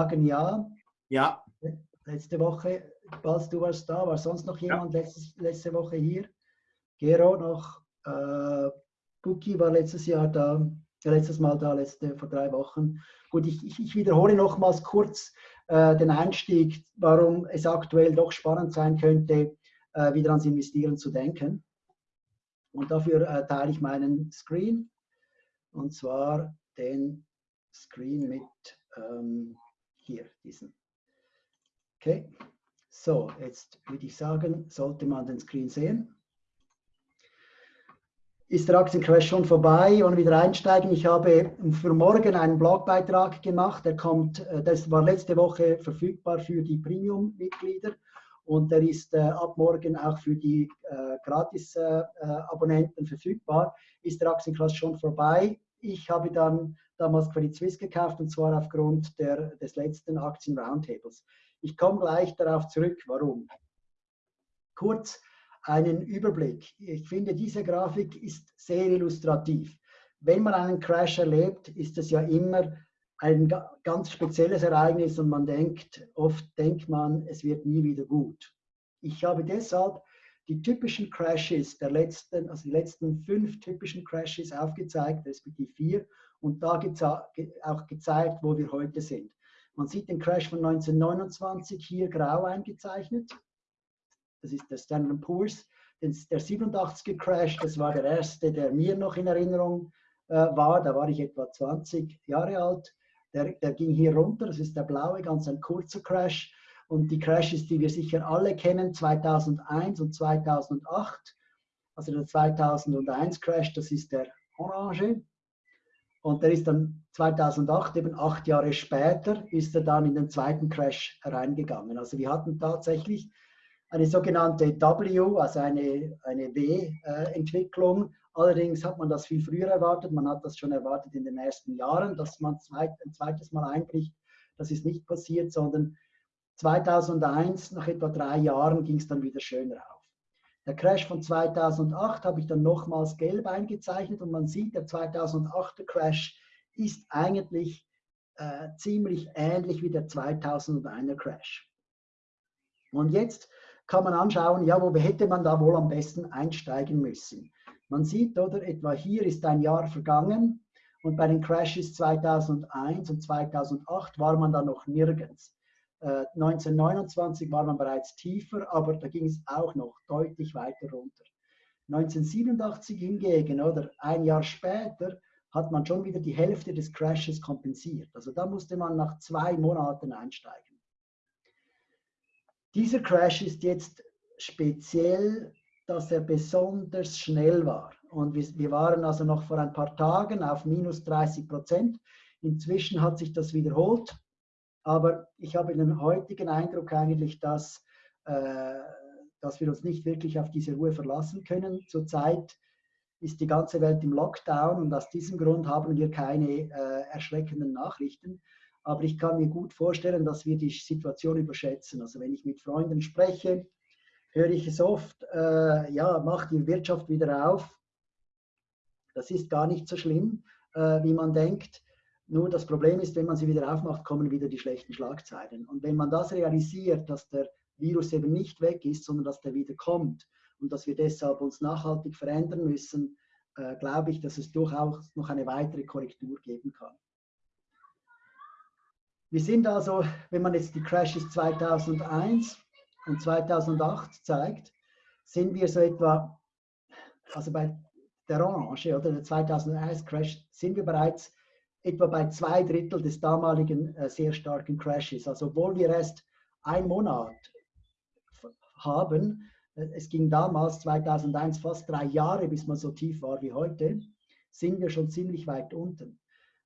sagen ja. Ja. Letzte Woche, Bals, du warst da, war sonst noch jemand ja. letztes, letzte Woche hier? Gero noch, äh, Buki war letztes Jahr da, letztes Mal da, letzte, vor drei Wochen. Gut, ich, ich, ich wiederhole nochmals kurz äh, den Einstieg, warum es aktuell doch spannend sein könnte, äh, wieder ans Investieren zu denken. Und dafür äh, teile ich meinen Screen, und zwar den Screen mit ähm, hier, diesen. Okay, so, jetzt würde ich sagen, sollte man den Screen sehen. Ist der Aktiencrash schon vorbei und wieder einsteigen? Ich habe für morgen einen Blogbeitrag gemacht, der kommt, äh, das war letzte Woche verfügbar für die Premium-Mitglieder und der ist äh, ab morgen auch für die äh, Gratis-Abonnenten äh, verfügbar. Ist der Aktiencrash schon vorbei? Ich habe dann damals Credit Suisse gekauft und zwar aufgrund der, des letzten Aktien-Roundtables. Ich komme gleich darauf zurück, warum. Kurz einen Überblick. Ich finde, diese Grafik ist sehr illustrativ. Wenn man einen Crash erlebt, ist es ja immer ein ganz spezielles Ereignis und man denkt, oft denkt man, es wird nie wieder gut. Ich habe deshalb die typischen Crashes der letzten, also die letzten fünf typischen Crashes aufgezeigt, respektive vier, und da auch gezeigt, wo wir heute sind. Man sieht den Crash von 1929 hier grau eingezeichnet. Das ist der Standard Poor's. Der 87er Crash, das war der erste, der mir noch in Erinnerung äh, war. Da war ich etwa 20 Jahre alt. Der, der ging hier runter. Das ist der blaue, ganz ein kurzer Crash. Und die Crashes, die wir sicher alle kennen, 2001 und 2008. Also der 2001 Crash, das ist der orange. Und der ist dann 2008, eben acht Jahre später, ist er dann in den zweiten Crash reingegangen. Also wir hatten tatsächlich eine sogenannte W, also eine, eine W-Entwicklung. Allerdings hat man das viel früher erwartet. Man hat das schon erwartet in den ersten Jahren, dass man zweit, ein zweites Mal einbricht. Das ist nicht passiert, sondern 2001, nach etwa drei Jahren, ging es dann wieder schön rauf. Der Crash von 2008 habe ich dann nochmals gelb eingezeichnet und man sieht, der 2008er Crash ist eigentlich äh, ziemlich ähnlich wie der 2001er Crash. Und jetzt kann man anschauen, ja, wo hätte man da wohl am besten einsteigen müssen. Man sieht, oder, etwa hier ist ein Jahr vergangen und bei den Crashes 2001 und 2008 war man da noch nirgends. 1929 äh, war man bereits tiefer, aber da ging es auch noch deutlich weiter runter. 1987 hingegen, oder ein Jahr später, hat man schon wieder die Hälfte des Crashes kompensiert. Also da musste man nach zwei Monaten einsteigen. Dieser Crash ist jetzt speziell, dass er besonders schnell war. Und wir waren also noch vor ein paar Tagen auf minus 30 Prozent. Inzwischen hat sich das wiederholt. Aber ich habe den heutigen Eindruck eigentlich, dass, äh, dass wir uns nicht wirklich auf diese Ruhe verlassen können. Zurzeit ist die ganze Welt im Lockdown und aus diesem Grund haben wir keine äh, erschreckenden Nachrichten. Aber ich kann mir gut vorstellen, dass wir die Situation überschätzen. Also wenn ich mit Freunden spreche, höre ich es oft, äh, ja, mach die Wirtschaft wieder auf. Das ist gar nicht so schlimm, äh, wie man denkt. Nur das Problem ist, wenn man sie wieder aufmacht, kommen wieder die schlechten Schlagzeilen. Und wenn man das realisiert, dass der Virus eben nicht weg ist, sondern dass der wieder kommt und dass wir deshalb uns nachhaltig verändern müssen, äh, glaube ich, dass es durchaus noch eine weitere Korrektur geben kann. Wir sind also, wenn man jetzt die Crashes 2001 und 2008 zeigt, sind wir so etwa, also bei der Orange oder der 2001 Crash, sind wir bereits etwa bei zwei Drittel des damaligen äh, sehr starken Crashes. Also obwohl wir erst ein Monat haben, äh, es ging damals 2001 fast drei Jahre, bis man so tief war wie heute, sind wir schon ziemlich weit unten.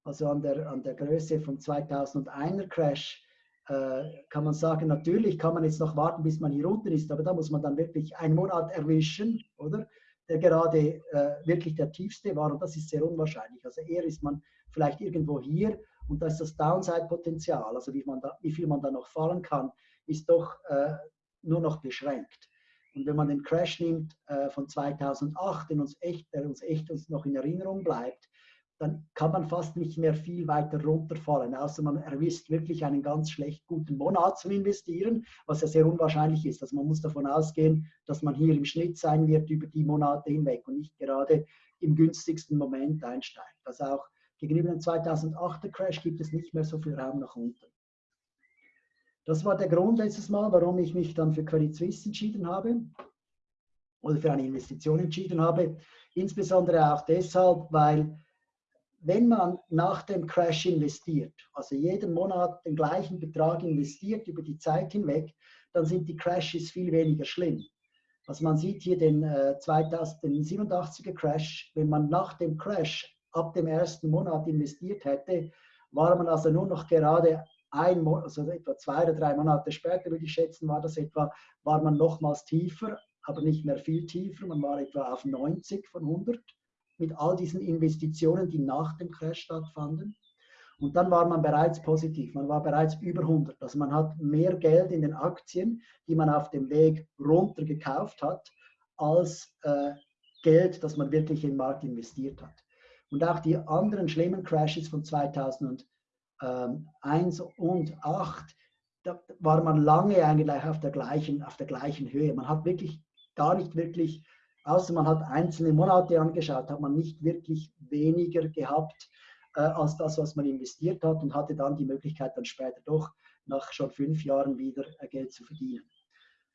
Also an der, an der Größe vom 2001er Crash äh, kann man sagen, natürlich kann man jetzt noch warten, bis man hier unten ist, aber da muss man dann wirklich einen Monat erwischen, oder? Der gerade äh, wirklich der tiefste war und das ist sehr unwahrscheinlich. Also eher ist man vielleicht irgendwo hier und da ist das Downside-Potenzial, also wie, man da, wie viel man da noch fallen kann, ist doch äh, nur noch beschränkt. Und wenn man den Crash nimmt äh, von 2008, den uns echt, der uns echt uns noch in Erinnerung bleibt, dann kann man fast nicht mehr viel weiter runterfallen, außer man erwischt wirklich einen ganz schlecht guten Monat zum Investieren, was ja sehr unwahrscheinlich ist. Also man muss davon ausgehen, dass man hier im Schnitt sein wird über die Monate hinweg und nicht gerade im günstigsten Moment einsteigt. Also auch gegenüber dem 2008er Crash gibt es nicht mehr so viel Raum nach unten. Das war der Grund letztes Mal, warum ich mich dann für Credit Suisse entschieden habe oder für eine Investition entschieden habe. Insbesondere auch deshalb, weil wenn man nach dem Crash investiert, also jeden Monat den gleichen Betrag investiert über die Zeit hinweg, dann sind die Crashes viel weniger schlimm. Also man sieht hier den, äh, 2087er Crash, wenn man nach dem Crash ab dem ersten Monat investiert hätte, war man also nur noch gerade ein also etwa zwei oder drei Monate später, würde ich schätzen, war das etwa, war man nochmals tiefer, aber nicht mehr viel tiefer, man war etwa auf 90 von 100 mit all diesen Investitionen, die nach dem Crash stattfanden. Und dann war man bereits positiv, man war bereits über 100. Also man hat mehr Geld in den Aktien, die man auf dem Weg runter gekauft hat, als äh, Geld, das man wirklich im Markt investiert hat. Und auch die anderen schlimmen Crashes von 2001 und 2008, da war man lange eigentlich auf der gleichen, auf der gleichen Höhe. Man hat wirklich gar nicht wirklich außer man hat einzelne Monate angeschaut, hat man nicht wirklich weniger gehabt äh, als das, was man investiert hat und hatte dann die Möglichkeit, dann später doch nach schon fünf Jahren wieder äh, Geld zu verdienen.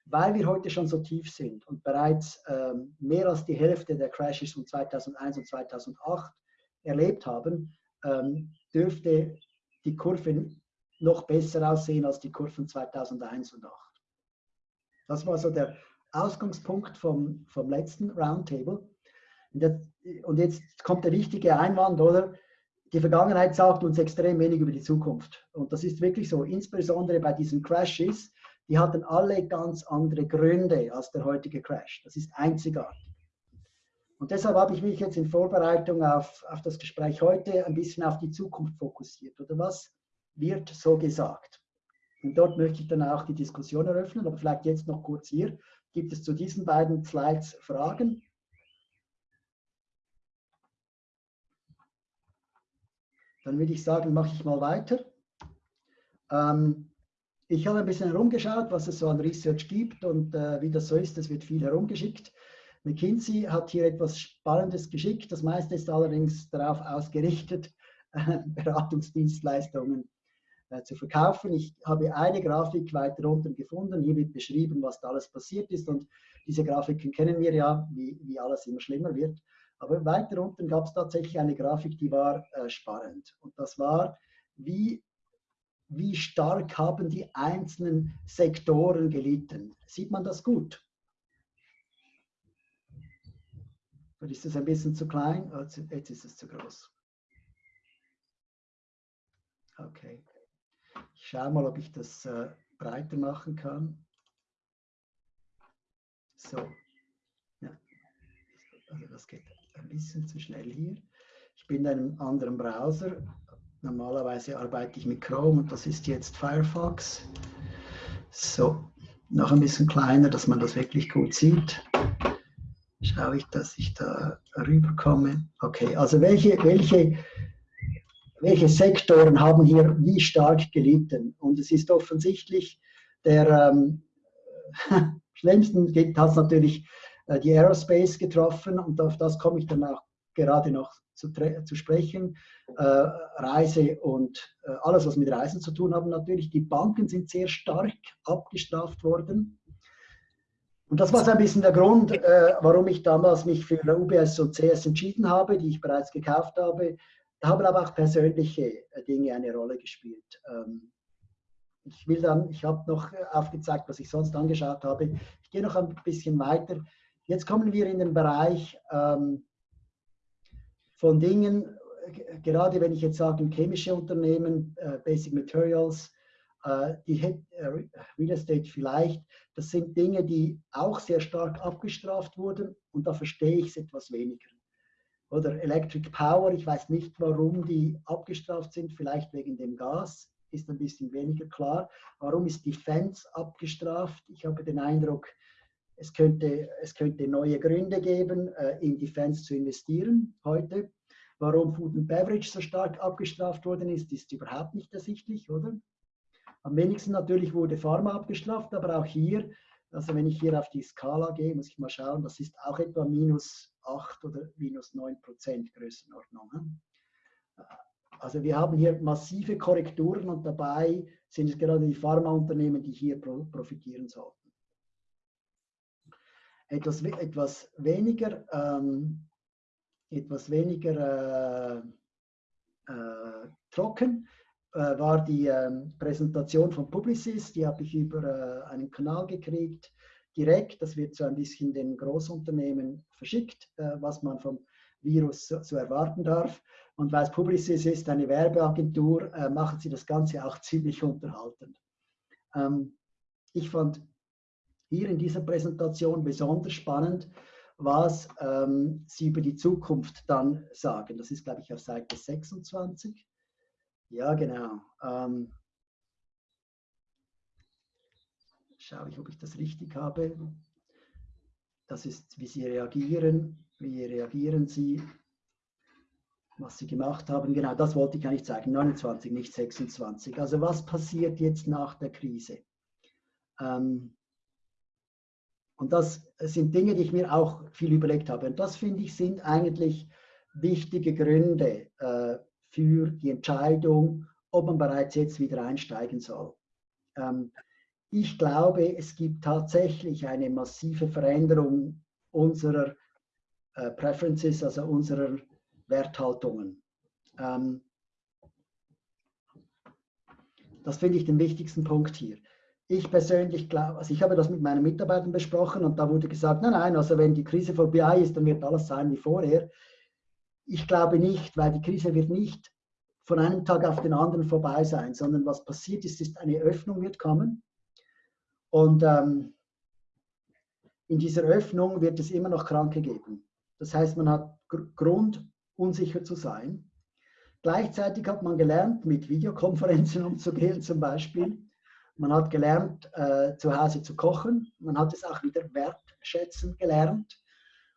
Weil wir heute schon so tief sind und bereits ähm, mehr als die Hälfte der Crashes von 2001 und 2008 erlebt haben, ähm, dürfte die Kurve noch besser aussehen als die Kurven 2001 und 2008. Das war so der Ausgangspunkt vom, vom letzten Roundtable. Und jetzt, und jetzt kommt der wichtige Einwand, oder? Die Vergangenheit sagt uns extrem wenig über die Zukunft. Und das ist wirklich so, insbesondere bei diesen Crashes, die hatten alle ganz andere Gründe als der heutige Crash. Das ist einzigartig. Und deshalb habe ich mich jetzt in Vorbereitung auf, auf das Gespräch heute ein bisschen auf die Zukunft fokussiert. Oder was wird so gesagt? Und dort möchte ich dann auch die Diskussion eröffnen, aber vielleicht jetzt noch kurz hier. Gibt es zu diesen beiden Slides Fragen? Dann würde ich sagen, mache ich mal weiter. Ähm, ich habe ein bisschen herumgeschaut, was es so an Research gibt und äh, wie das so ist, es wird viel herumgeschickt. McKinsey hat hier etwas Spannendes geschickt. Das meiste ist allerdings darauf ausgerichtet, Beratungsdienstleistungen äh, zu verkaufen. Ich habe eine Grafik weiter unten gefunden. Hier wird beschrieben, was da alles passiert ist. Und diese Grafiken kennen wir ja, wie, wie alles immer schlimmer wird. Aber weiter unten gab es tatsächlich eine Grafik, die war äh, spannend. Und das war, wie, wie stark haben die einzelnen Sektoren gelitten. Sieht man das gut? Oder ist es ein bisschen zu klein? Oh, jetzt ist es zu groß. Okay. Schaue mal, ob ich das äh, breiter machen kann. So. Ja. Also das geht ein bisschen zu schnell hier. Ich bin in einem anderen Browser. Normalerweise arbeite ich mit Chrome und das ist jetzt Firefox. So, noch ein bisschen kleiner, dass man das wirklich gut sieht. Schaue ich, dass ich da rüberkomme. Okay, also welche, welche welche Sektoren haben hier wie stark gelitten. Und es ist offensichtlich, der ähm, schlimmsten hat es natürlich äh, die Aerospace getroffen und auf das komme ich dann auch gerade noch zu, zu sprechen. Äh, Reise und äh, alles, was mit Reisen zu tun haben, natürlich. Die Banken sind sehr stark abgestraft worden. Und das war so ein bisschen der Grund, äh, warum ich damals mich für UBS und CS entschieden habe, die ich bereits gekauft habe, da haben aber auch persönliche äh, Dinge eine Rolle gespielt. Ähm, ich will dann, ich habe noch äh, aufgezeigt, was ich sonst angeschaut habe. Ich gehe noch ein bisschen weiter. Jetzt kommen wir in den Bereich ähm, von Dingen, äh, gerade wenn ich jetzt sage, chemische Unternehmen, Basic Materials, die Real Estate vielleicht, das sind Dinge, die auch sehr stark abgestraft wurden und da verstehe ich es etwas weniger. Oder Electric Power, ich weiß nicht, warum die abgestraft sind, vielleicht wegen dem Gas, ist ein bisschen weniger klar. Warum ist Defense abgestraft? Ich habe den Eindruck, es könnte, es könnte neue Gründe geben, äh, in Defense zu investieren heute. Warum Food and Beverage so stark abgestraft worden ist, ist überhaupt nicht ersichtlich, oder? Am wenigsten natürlich wurde Pharma abgestraft, aber auch hier, also wenn ich hier auf die Skala gehe, muss ich mal schauen, das ist auch etwa minus 8 oder minus 9 Prozent Größenordnung. Also wir haben hier massive Korrekturen und dabei sind es gerade die Pharmaunternehmen, die hier profitieren sollten. Etwas, etwas weniger, ähm, etwas weniger äh, äh, trocken war die ähm, Präsentation von Publicis, die habe ich über äh, einen Kanal gekriegt, direkt. Das wird so ein bisschen den Großunternehmen verschickt, äh, was man vom Virus so, so erwarten darf. Und weil es Publicis ist, eine Werbeagentur, äh, machen sie das Ganze auch ziemlich unterhaltend. Ähm, ich fand hier in dieser Präsentation besonders spannend, was ähm, sie über die Zukunft dann sagen. Das ist, glaube ich, auf Seite 26. Ja, genau. Ähm, schaue ich, ob ich das richtig habe. Das ist, wie sie reagieren. Wie reagieren sie? Was sie gemacht haben. Genau, das wollte ich eigentlich zeigen. 29, nicht 26. Also was passiert jetzt nach der Krise? Ähm, und das sind Dinge, die ich mir auch viel überlegt habe. Und das finde ich sind eigentlich wichtige Gründe äh, für die Entscheidung, ob man bereits jetzt wieder einsteigen soll. Ähm, ich glaube, es gibt tatsächlich eine massive Veränderung unserer äh, Preferences, also unserer Werthaltungen. Ähm, das finde ich den wichtigsten Punkt hier. Ich persönlich glaube, also ich habe das mit meinen Mitarbeitern besprochen und da wurde gesagt, nein, nein, also wenn die Krise vorbei ist, dann wird alles sein wie vorher. Ich glaube nicht, weil die Krise wird nicht von einem Tag auf den anderen vorbei sein, sondern was passiert ist, ist eine Öffnung wird kommen und ähm, in dieser Öffnung wird es immer noch Kranke geben. Das heißt, man hat Grund, unsicher zu sein. Gleichzeitig hat man gelernt, mit Videokonferenzen umzugehen zum Beispiel. Man hat gelernt, äh, zu Hause zu kochen. Man hat es auch wieder wertschätzen gelernt.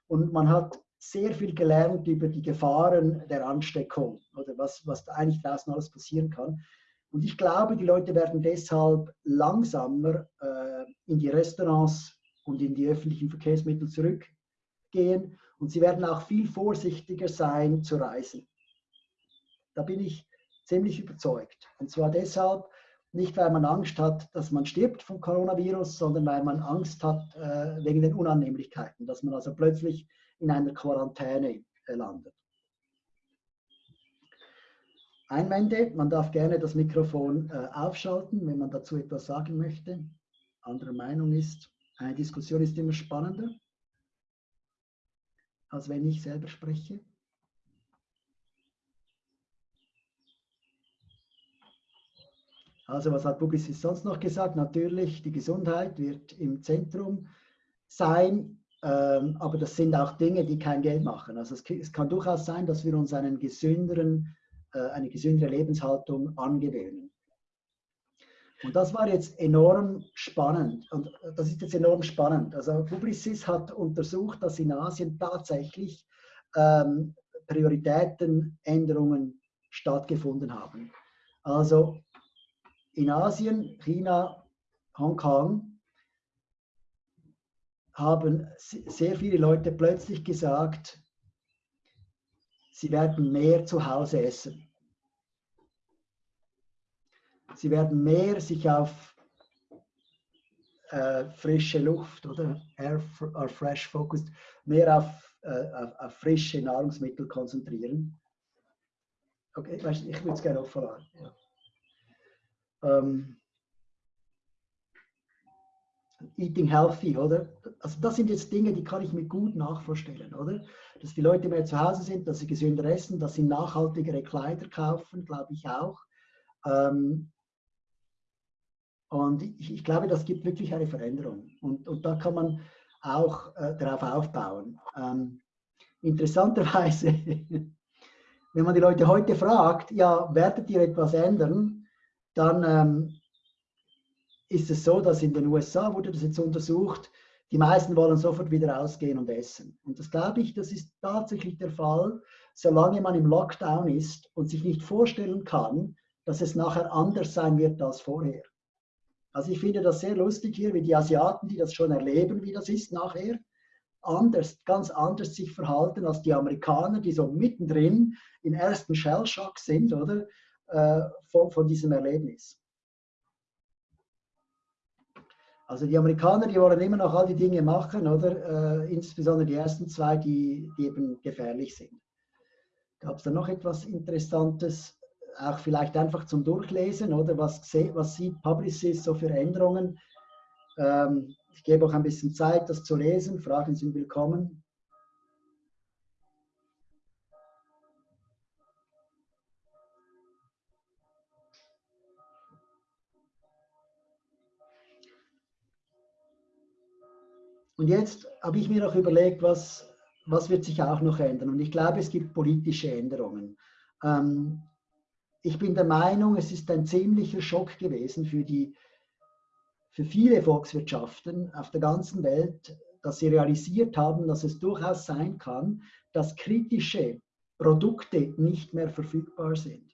Und man hat sehr viel gelernt über die Gefahren der Ansteckung oder was, was da eigentlich draußen alles passieren kann. Und ich glaube, die Leute werden deshalb langsamer äh, in die Restaurants und in die öffentlichen Verkehrsmittel zurückgehen und sie werden auch viel vorsichtiger sein zu reisen. Da bin ich ziemlich überzeugt. Und zwar deshalb, nicht, weil man Angst hat, dass man stirbt vom Coronavirus, sondern weil man Angst hat äh, wegen den Unannehmlichkeiten, dass man also plötzlich in einer Quarantäne landet. Einwände, man darf gerne das Mikrofon äh, aufschalten, wenn man dazu etwas sagen möchte. Andere Meinung ist, eine Diskussion ist immer spannender, als wenn ich selber spreche. Also was hat Publicis sonst noch gesagt? Natürlich, die Gesundheit wird im Zentrum sein, aber das sind auch Dinge, die kein Geld machen. Also es, es kann durchaus sein, dass wir uns einen gesünderen, äh, eine gesündere Lebenshaltung angewöhnen. Und das war jetzt enorm spannend. Und das ist jetzt enorm spannend. Also Publicis hat untersucht, dass in Asien tatsächlich ähm, Prioritätenänderungen stattgefunden haben. Also in Asien, China, Hongkong, haben sehr viele Leute plötzlich gesagt, sie werden mehr zu Hause essen. Sie werden mehr sich auf äh, frische Luft oder Air or Fresh Focused, mehr auf, äh, auf, auf, frische Nahrungsmittel konzentrieren. Okay, ich würde es gerne auch verlangen. Ja. Ähm, Eating Healthy, oder? Also das sind jetzt Dinge, die kann ich mir gut nachvorstellen, oder? Dass die Leute mehr zu Hause sind, dass sie gesünder essen, dass sie nachhaltigere Kleider kaufen, glaube ich auch. Ähm, und ich, ich, glaube, das gibt wirklich eine Veränderung. Und, und da kann man auch äh, darauf aufbauen. Ähm, interessanterweise, wenn man die Leute heute fragt, ja, werdet ihr etwas ändern? dann ähm, ist es so, dass in den USA wurde das jetzt untersucht, die meisten wollen sofort wieder rausgehen und essen. Und das glaube ich, das ist tatsächlich der Fall, solange man im Lockdown ist und sich nicht vorstellen kann, dass es nachher anders sein wird als vorher. Also ich finde das sehr lustig hier, wie die Asiaten, die das schon erleben, wie das ist nachher, anders, ganz anders sich verhalten als die Amerikaner, die so mittendrin im ersten Shellshock sind, oder, äh, von, von diesem Erlebnis. Also die Amerikaner, die wollen immer noch all die Dinge machen, oder? Äh, insbesondere die ersten zwei, die, die eben gefährlich sind. Gab es da noch etwas Interessantes? Auch vielleicht einfach zum Durchlesen, oder? Was, was sieht Publicis so für Änderungen? Ähm, ich gebe auch ein bisschen Zeit, das zu lesen. Fragen sind willkommen. Und jetzt habe ich mir noch überlegt, was, was wird sich auch noch ändern. Und ich glaube, es gibt politische Änderungen. Ähm, ich bin der Meinung, es ist ein ziemlicher Schock gewesen für, die, für viele Volkswirtschaften auf der ganzen Welt, dass sie realisiert haben, dass es durchaus sein kann, dass kritische Produkte nicht mehr verfügbar sind.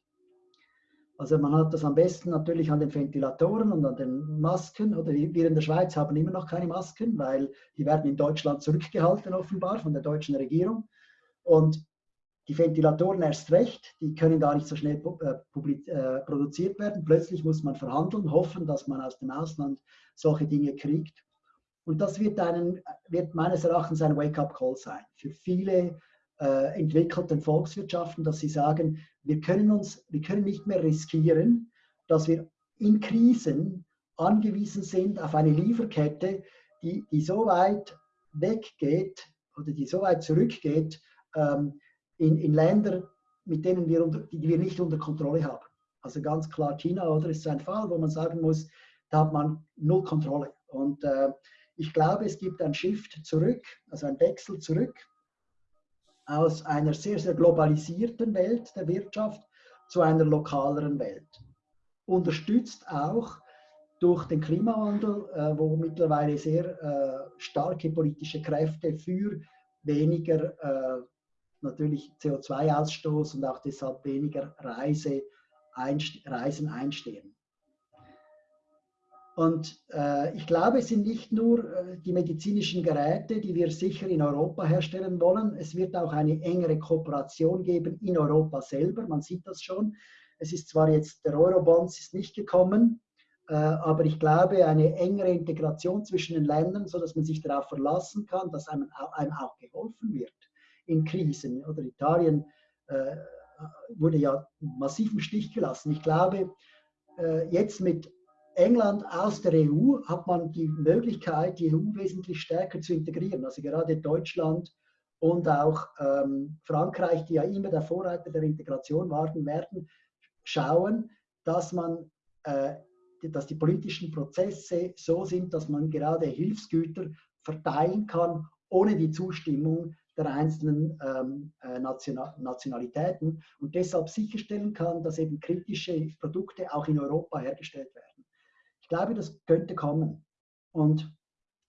Also man hat das am besten natürlich an den Ventilatoren und an den Masken. Oder wir in der Schweiz haben immer noch keine Masken, weil die werden in Deutschland zurückgehalten offenbar von der deutschen Regierung. Und die Ventilatoren erst recht, die können gar nicht so schnell äh, äh, produziert werden. Plötzlich muss man verhandeln, hoffen, dass man aus dem Ausland solche Dinge kriegt. Und das wird, einen, wird meines Erachtens ein Wake-up-Call sein für viele äh, entwickelten Volkswirtschaften, dass sie sagen, wir können, uns, wir können nicht mehr riskieren, dass wir in Krisen angewiesen sind auf eine Lieferkette, die, die so weit weggeht oder die so weit zurückgeht ähm, in, in Länder, mit denen wir, unter, die wir nicht unter Kontrolle haben. Also ganz klar China oder ist so ein Fall, wo man sagen muss, da hat man null Kontrolle. Und äh, ich glaube, es gibt ein Shift zurück, also ein Wechsel zurück aus einer sehr, sehr globalisierten Welt der Wirtschaft zu einer lokaleren Welt. Unterstützt auch durch den Klimawandel, äh, wo mittlerweile sehr äh, starke politische Kräfte für weniger äh, natürlich CO2-Ausstoß und auch deshalb weniger Reise, Reisen einstehen. Und äh, ich glaube, es sind nicht nur äh, die medizinischen Geräte, die wir sicher in Europa herstellen wollen. Es wird auch eine engere Kooperation geben in Europa selber. Man sieht das schon. Es ist zwar jetzt, der Eurobonds ist nicht gekommen, äh, aber ich glaube, eine engere Integration zwischen den Ländern, sodass man sich darauf verlassen kann, dass einem, einem auch geholfen wird in Krisen. Oder Italien äh, wurde ja massiv im Stich gelassen. Ich glaube, äh, jetzt mit England aus der EU hat man die Möglichkeit, die EU wesentlich stärker zu integrieren. Also gerade Deutschland und auch ähm, Frankreich, die ja immer der Vorreiter der Integration waren, werden schauen, dass man äh, dass die politischen Prozesse so sind, dass man gerade Hilfsgüter verteilen kann, ohne die Zustimmung der einzelnen ähm, äh, Nationalitäten und deshalb sicherstellen kann, dass eben kritische Produkte auch in Europa hergestellt werden. Ich glaube, das könnte kommen. Und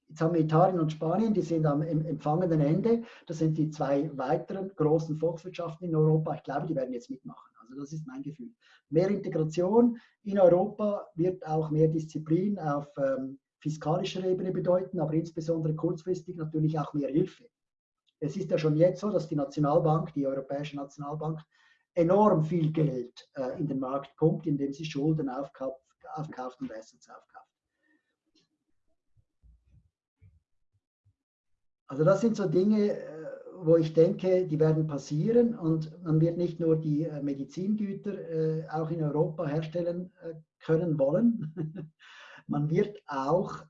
jetzt haben wir Italien und Spanien, die sind am empfangenden Ende. Das sind die zwei weiteren großen Volkswirtschaften in Europa. Ich glaube, die werden jetzt mitmachen. Also das ist mein Gefühl. Mehr Integration in Europa wird auch mehr Disziplin auf ähm, fiskalischer Ebene bedeuten, aber insbesondere kurzfristig natürlich auch mehr Hilfe. Es ist ja schon jetzt so, dass die Nationalbank, die Europäische Nationalbank, enorm viel Geld äh, in den Markt pumpt, indem sie Schulden aufkauft aufkauft und Assets aufkauft. Also das sind so Dinge, äh, wo ich denke, die werden passieren und man wird nicht nur die äh, Medizingüter äh, auch in Europa herstellen können wollen, man wird auch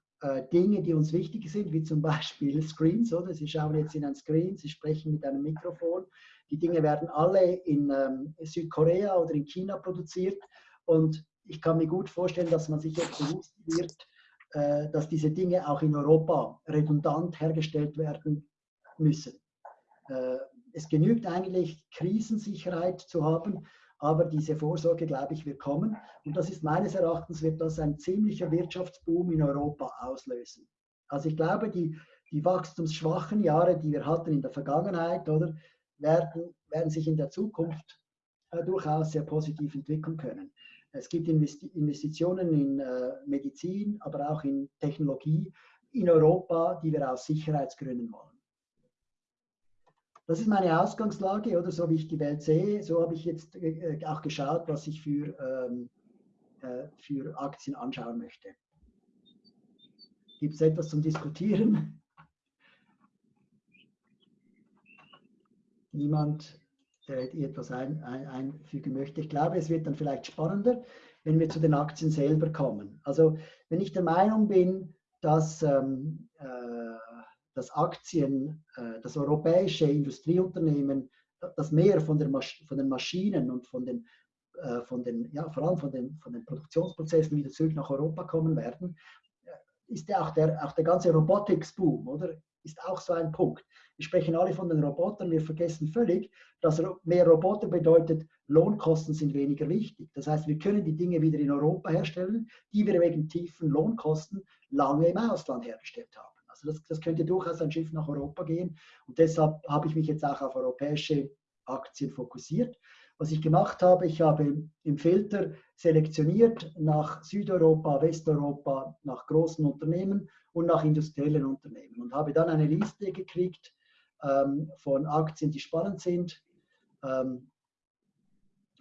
Dinge, die uns wichtig sind, wie zum Beispiel Screens, oder? Sie schauen jetzt in ein Screen, Sie sprechen mit einem Mikrofon. Die Dinge werden alle in ähm, Südkorea oder in China produziert und ich kann mir gut vorstellen, dass man sich jetzt bewusst wird, äh, dass diese Dinge auch in Europa redundant hergestellt werden müssen. Äh, es genügt eigentlich, Krisensicherheit zu haben, aber diese Vorsorge, glaube ich, wird kommen. Und das ist meines Erachtens, wird das ein ziemlicher Wirtschaftsboom in Europa auslösen. Also ich glaube, die, die wachstumsschwachen Jahre, die wir hatten in der Vergangenheit, oder, werden werden sich in der Zukunft äh, durchaus sehr positiv entwickeln können. Es gibt Investitionen in äh, Medizin, aber auch in Technologie in Europa, die wir aus Sicherheitsgründen wollen. Das ist meine Ausgangslage oder so wie ich die Welt sehe. So habe ich jetzt äh, auch geschaut, was ich für, ähm, äh, für Aktien anschauen möchte. Gibt es etwas zum Diskutieren? Niemand? Etwas ein, ein, einfügen möchte. Ich glaube, es wird dann vielleicht spannender, wenn wir zu den Aktien selber kommen. Also wenn ich der Meinung bin, dass, ähm, äh, dass Aktien, äh, das europäische Industrieunternehmen, das mehr von, der Masch von den Maschinen und von den, äh, von den, ja, vor allem von den, von den Produktionsprozessen wieder zurück nach Europa kommen werden, äh, ist ja auch der, auch der ganze Robotics-Boom, oder? Ist auch so ein Punkt. Wir sprechen alle von den Robotern, wir vergessen völlig, dass mehr Roboter bedeutet, Lohnkosten sind weniger wichtig. Das heißt, wir können die Dinge wieder in Europa herstellen, die wir wegen tiefen Lohnkosten lange im Ausland hergestellt haben. Also das, das könnte durchaus ein Schiff nach Europa gehen. Und deshalb habe ich mich jetzt auch auf europäische Aktien fokussiert. Was ich gemacht habe, ich habe im Filter selektioniert nach Südeuropa, Westeuropa, nach großen Unternehmen und nach industriellen Unternehmen und habe dann eine Liste gekriegt ähm, von Aktien, die spannend sind. Ähm,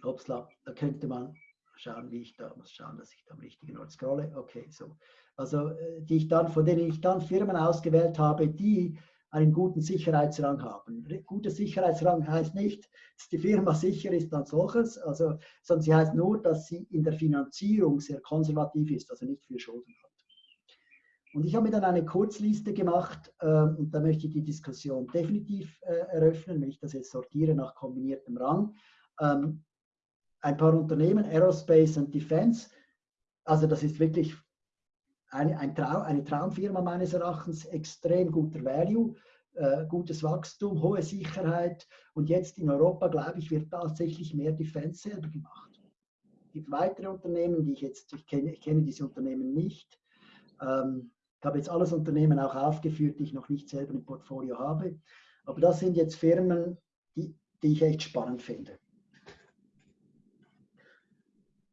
Upsla, da könnte man schauen, wie ich da muss schauen, dass ich da am richtigen Ort scrolle. Okay, so. Also äh, die ich dann, von denen ich dann Firmen ausgewählt habe, die einen guten Sicherheitsrang haben. Guter Sicherheitsrang heißt nicht, dass die Firma sicher ist als solches, also, sondern sie heißt nur, dass sie in der Finanzierung sehr konservativ ist, also nicht viel Schulden hat. Und ich habe mir dann eine Kurzliste gemacht äh, und da möchte ich die Diskussion definitiv äh, eröffnen, wenn ich das jetzt sortiere nach kombiniertem Rang. Ähm, ein paar Unternehmen, Aerospace und Defense, also das ist wirklich eine, ein Traum, eine Traumfirma meines Erachtens, extrem guter Value, äh, gutes Wachstum, hohe Sicherheit und jetzt in Europa, glaube ich, wird tatsächlich mehr Defense selber gemacht. Es gibt weitere Unternehmen, die ich jetzt, ich kenne, ich kenne diese Unternehmen nicht. Ähm, ich habe jetzt alles Unternehmen auch aufgeführt, die ich noch nicht selber im Portfolio habe. Aber das sind jetzt Firmen, die, die ich echt spannend finde.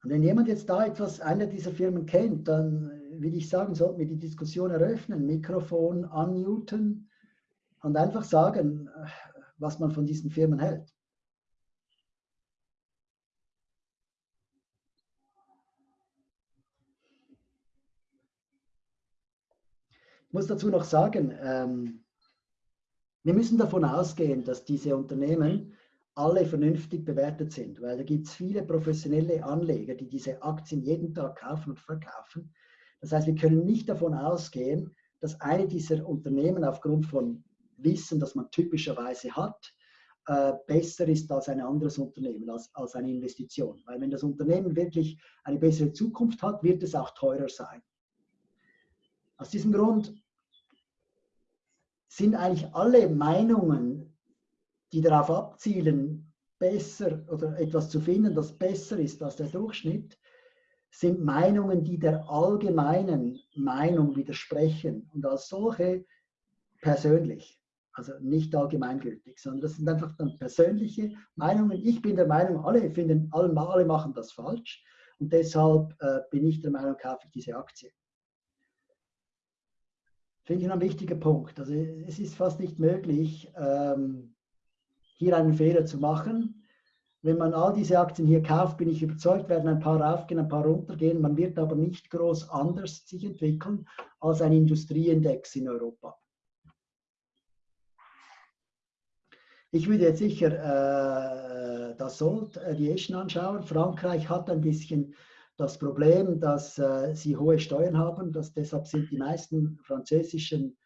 Und wenn jemand jetzt da etwas, eine dieser Firmen kennt, dann würde ich sagen, sollten wir die Diskussion eröffnen, Mikrofon unmuten und einfach sagen, was man von diesen Firmen hält. muss dazu noch sagen, ähm, wir müssen davon ausgehen, dass diese Unternehmen alle vernünftig bewertet sind, weil da gibt es viele professionelle Anleger, die diese Aktien jeden Tag kaufen und verkaufen. Das heißt, wir können nicht davon ausgehen, dass eine dieser Unternehmen aufgrund von Wissen, das man typischerweise hat, äh, besser ist als ein anderes Unternehmen, als, als eine Investition. Weil wenn das Unternehmen wirklich eine bessere Zukunft hat, wird es auch teurer sein. Aus diesem Grund sind eigentlich alle Meinungen, die darauf abzielen, besser oder etwas zu finden, das besser ist als der Durchschnitt, sind Meinungen, die der allgemeinen Meinung widersprechen und als solche persönlich, also nicht allgemeingültig, sondern das sind einfach dann persönliche Meinungen. Ich bin der Meinung, alle finden, alle, machen das falsch und deshalb äh, bin ich der Meinung, kaufe ich diese Aktie finde ich ein wichtiger Punkt. Also es ist fast nicht möglich, ähm, hier einen Fehler zu machen. Wenn man all diese Aktien hier kauft, bin ich überzeugt, werden ein paar raufgehen, ein paar runtergehen. Man wird aber nicht groß anders sich entwickeln als ein Industrieindex in Europa. Ich würde jetzt sicher äh, das Salt Aviation anschauen. Frankreich hat ein bisschen das Problem, dass äh, sie hohe Steuern haben, dass deshalb sind die meisten französischen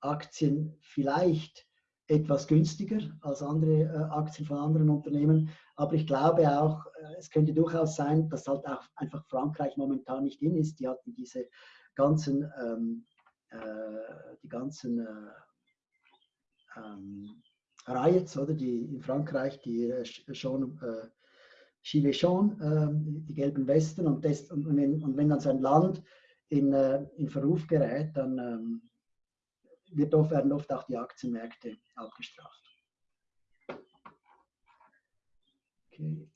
Aktien vielleicht etwas günstiger als andere äh, Aktien von anderen Unternehmen. Aber ich glaube auch, äh, es könnte durchaus sein, dass halt auch einfach Frankreich momentan nicht in ist. Die hatten diese ganzen, ähm, äh, die ganzen äh, ähm, Riots, oder die in Frankreich, die äh, schon Gilets jaunes, äh, die gelben Westen, und, das, und, wenn, und, wenn, dann sein Land in, äh, in Verruf gerät, dann ähm, wird oft, werden oft auch die Aktienmärkte abgestraft. Okay.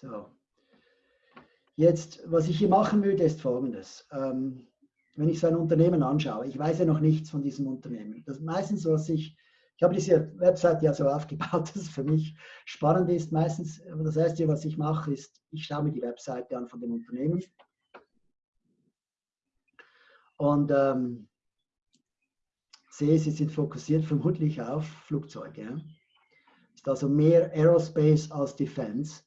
So. Jetzt, was ich hier machen würde, ist folgendes. Ähm, wenn ich so ein Unternehmen anschaue, ich weiß ja noch nichts von diesem Unternehmen. Das meistens, was ich, ich habe diese Website ja so aufgebaut, dass es für mich spannend ist. Meistens, das Erste, was ich mache, ist, ich schaue mir die Webseite an von dem Unternehmen. Und ähm, sehe, sie sind fokussiert vermutlich auf Flugzeuge. Ja? Ist also mehr Aerospace als Defense.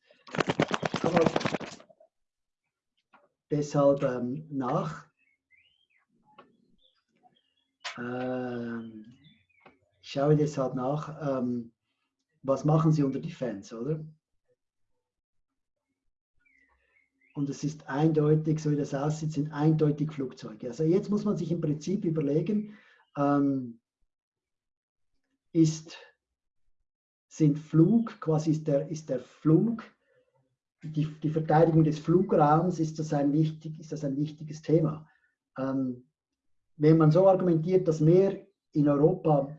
Aber deshalb ähm, nach. Ähm, ich schaue deshalb nach, ähm, was machen Sie unter Defense, oder? Und es ist eindeutig, so wie das aussieht, sind eindeutig Flugzeuge. Also jetzt muss man sich im Prinzip überlegen, ähm, ist, sind Flug, quasi ist der, ist der Flug, die, die Verteidigung des Flugraums, ist das ein, wichtig, ist das ein wichtiges Thema. Ähm, wenn man so argumentiert, dass mehr in Europa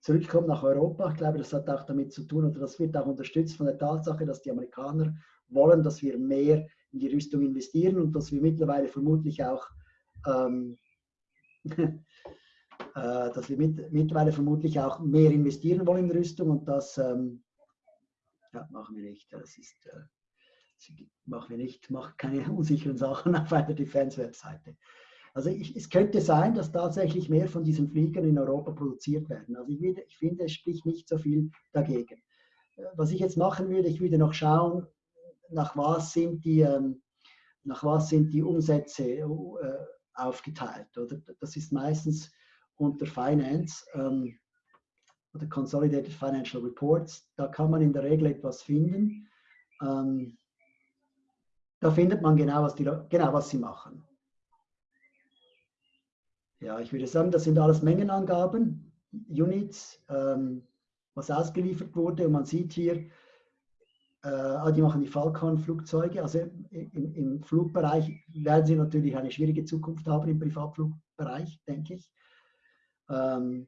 zurückkommt nach Europa, ich glaube, das hat auch damit zu tun, oder das wird auch unterstützt von der Tatsache, dass die Amerikaner wollen, dass wir mehr in die Rüstung investieren und dass wir mittlerweile vermutlich auch ähm, Äh, dass wir mit, mittlerweile vermutlich auch mehr investieren wollen in Rüstung und das ähm, ja, machen wir nicht. Das ist, äh, machen wir nicht, machen keine unsicheren Sachen auf einer Defense-Webseite. Also ich, es könnte sein, dass tatsächlich mehr von diesen Fliegern in Europa produziert werden. Also ich, ich finde, es spricht nicht so viel dagegen. Äh, was ich jetzt machen würde, ich würde noch schauen, nach was sind die, ähm, nach was sind die Umsätze äh, aufgeteilt. Oder? Das ist meistens unter Finance ähm, oder Consolidated Financial Reports. Da kann man in der Regel etwas finden. Ähm, da findet man genau was, die, genau, was sie machen. Ja, ich würde sagen, das sind alles Mengenangaben, Units, ähm, was ausgeliefert wurde. Und man sieht hier, äh, ah, die machen die Falcon-Flugzeuge. Also im, im, Flugbereich werden sie natürlich eine schwierige Zukunft haben, im Privatflugbereich, denke ich. Ähm,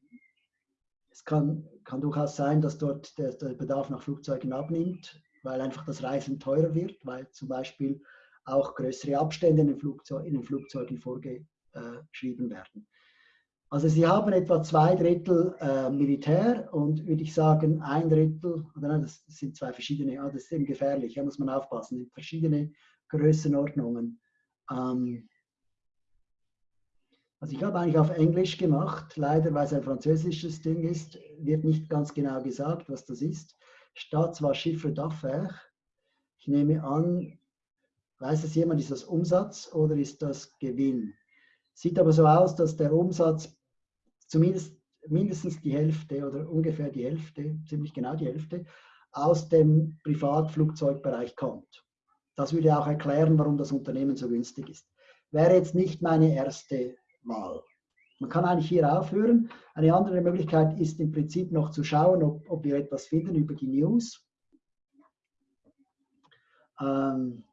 es kann, kann durchaus sein, dass dort der, der, Bedarf nach Flugzeugen abnimmt, weil einfach das Reisen teurer wird, weil zum Beispiel auch größere Abstände in den, Flugzeug, in den Flugzeugen vorgeschrieben werden. Also sie haben etwa zwei Drittel äh, Militär und würde ich sagen ein Drittel, oder nein, das sind zwei verschiedene, ah, das ist eben gefährlich, da muss man aufpassen, verschiedene Größenordnungen. Ähm, also ich habe eigentlich auf Englisch gemacht, leider weil es ein französisches Ding ist, wird nicht ganz genau gesagt, was das ist. Statt zwar Chiffre d'affaires. Ich nehme an, weiß es jemand, ist das Umsatz oder ist das Gewinn? Sieht aber so aus, dass der Umsatz zumindest mindestens die Hälfte oder ungefähr die Hälfte, ziemlich genau die Hälfte, aus dem Privatflugzeugbereich kommt. Das würde auch erklären, warum das Unternehmen so günstig ist. Wäre jetzt nicht meine erste mal. Man kann eigentlich hier aufhören. Eine andere Möglichkeit ist im Prinzip noch zu schauen, ob, ob wir etwas finden über die News. Ähm,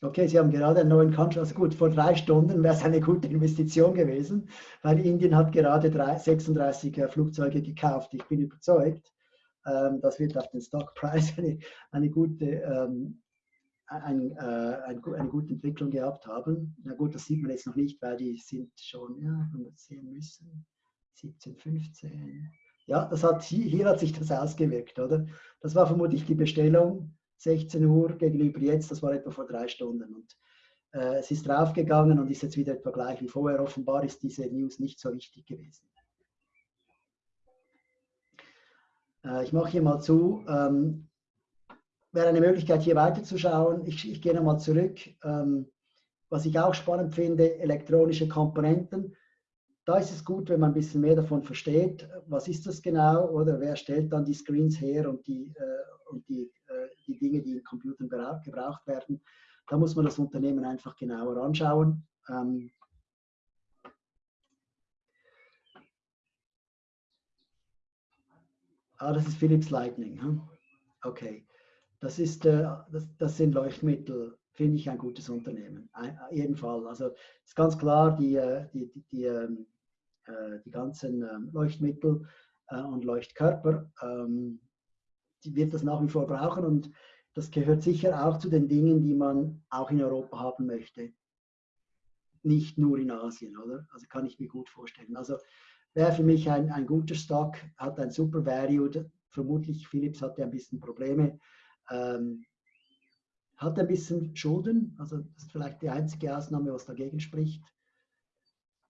Okay, Sie haben gerade einen neuen Country, also gut, vor drei Stunden wäre es eine gute Investition gewesen, weil Indien hat gerade drei, 36 äh, Flugzeuge gekauft. Ich bin überzeugt, ähm, das wird auf den Stockpreis eine, eine gute ähm, ein, äh, ein, eine gute Entwicklung gehabt haben. Na gut, das sieht man jetzt noch nicht, weil die sind schon, ja, wenn wir sehen müssen, 17, 15. Ja, das hat, hier hat sich das ausgewirkt, oder? Das war vermutlich die Bestellung, 16 Uhr gegenüber jetzt, das war etwa vor drei Stunden. Und äh, es ist draufgegangen und ist jetzt wieder etwa gleich wie vorher. Offenbar ist diese News nicht so wichtig gewesen. Äh, ich mache hier mal zu. Ähm, wäre eine Möglichkeit, hier weiterzuschauen. Ich, ich gehe nochmal zurück. Ähm, was ich auch spannend finde, elektronische Komponenten. Da ist es gut, wenn man ein bisschen mehr davon versteht. Was ist das genau? Oder wer stellt dann die Screens her und die, äh, und die, äh, die Dinge, die in Computern gebraucht werden? Da muss man das Unternehmen einfach genauer anschauen. Ähm, ah, das ist Philips Lightning. Hm? Okay. Das, ist, äh, das, das sind Leuchtmittel finde ich ein gutes Unternehmen. Ein, jeden Fall. Also ist ganz klar, die, äh, die, die, die, ähm, äh, die ganzen ähm, Leuchtmittel äh, und Leuchtkörper, ähm, die wird das nach wie vor brauchen und das gehört sicher auch zu den Dingen, die man auch in Europa haben möchte. Nicht nur in Asien, oder? Also kann ich mir gut vorstellen. Also wäre für mich ein, ein guter Stock, hat ein super Value. Vermutlich Philips hatte ein bisschen Probleme. Ähm, hat ein bisschen Schulden, also das ist vielleicht die einzige Ausnahme, was dagegen spricht.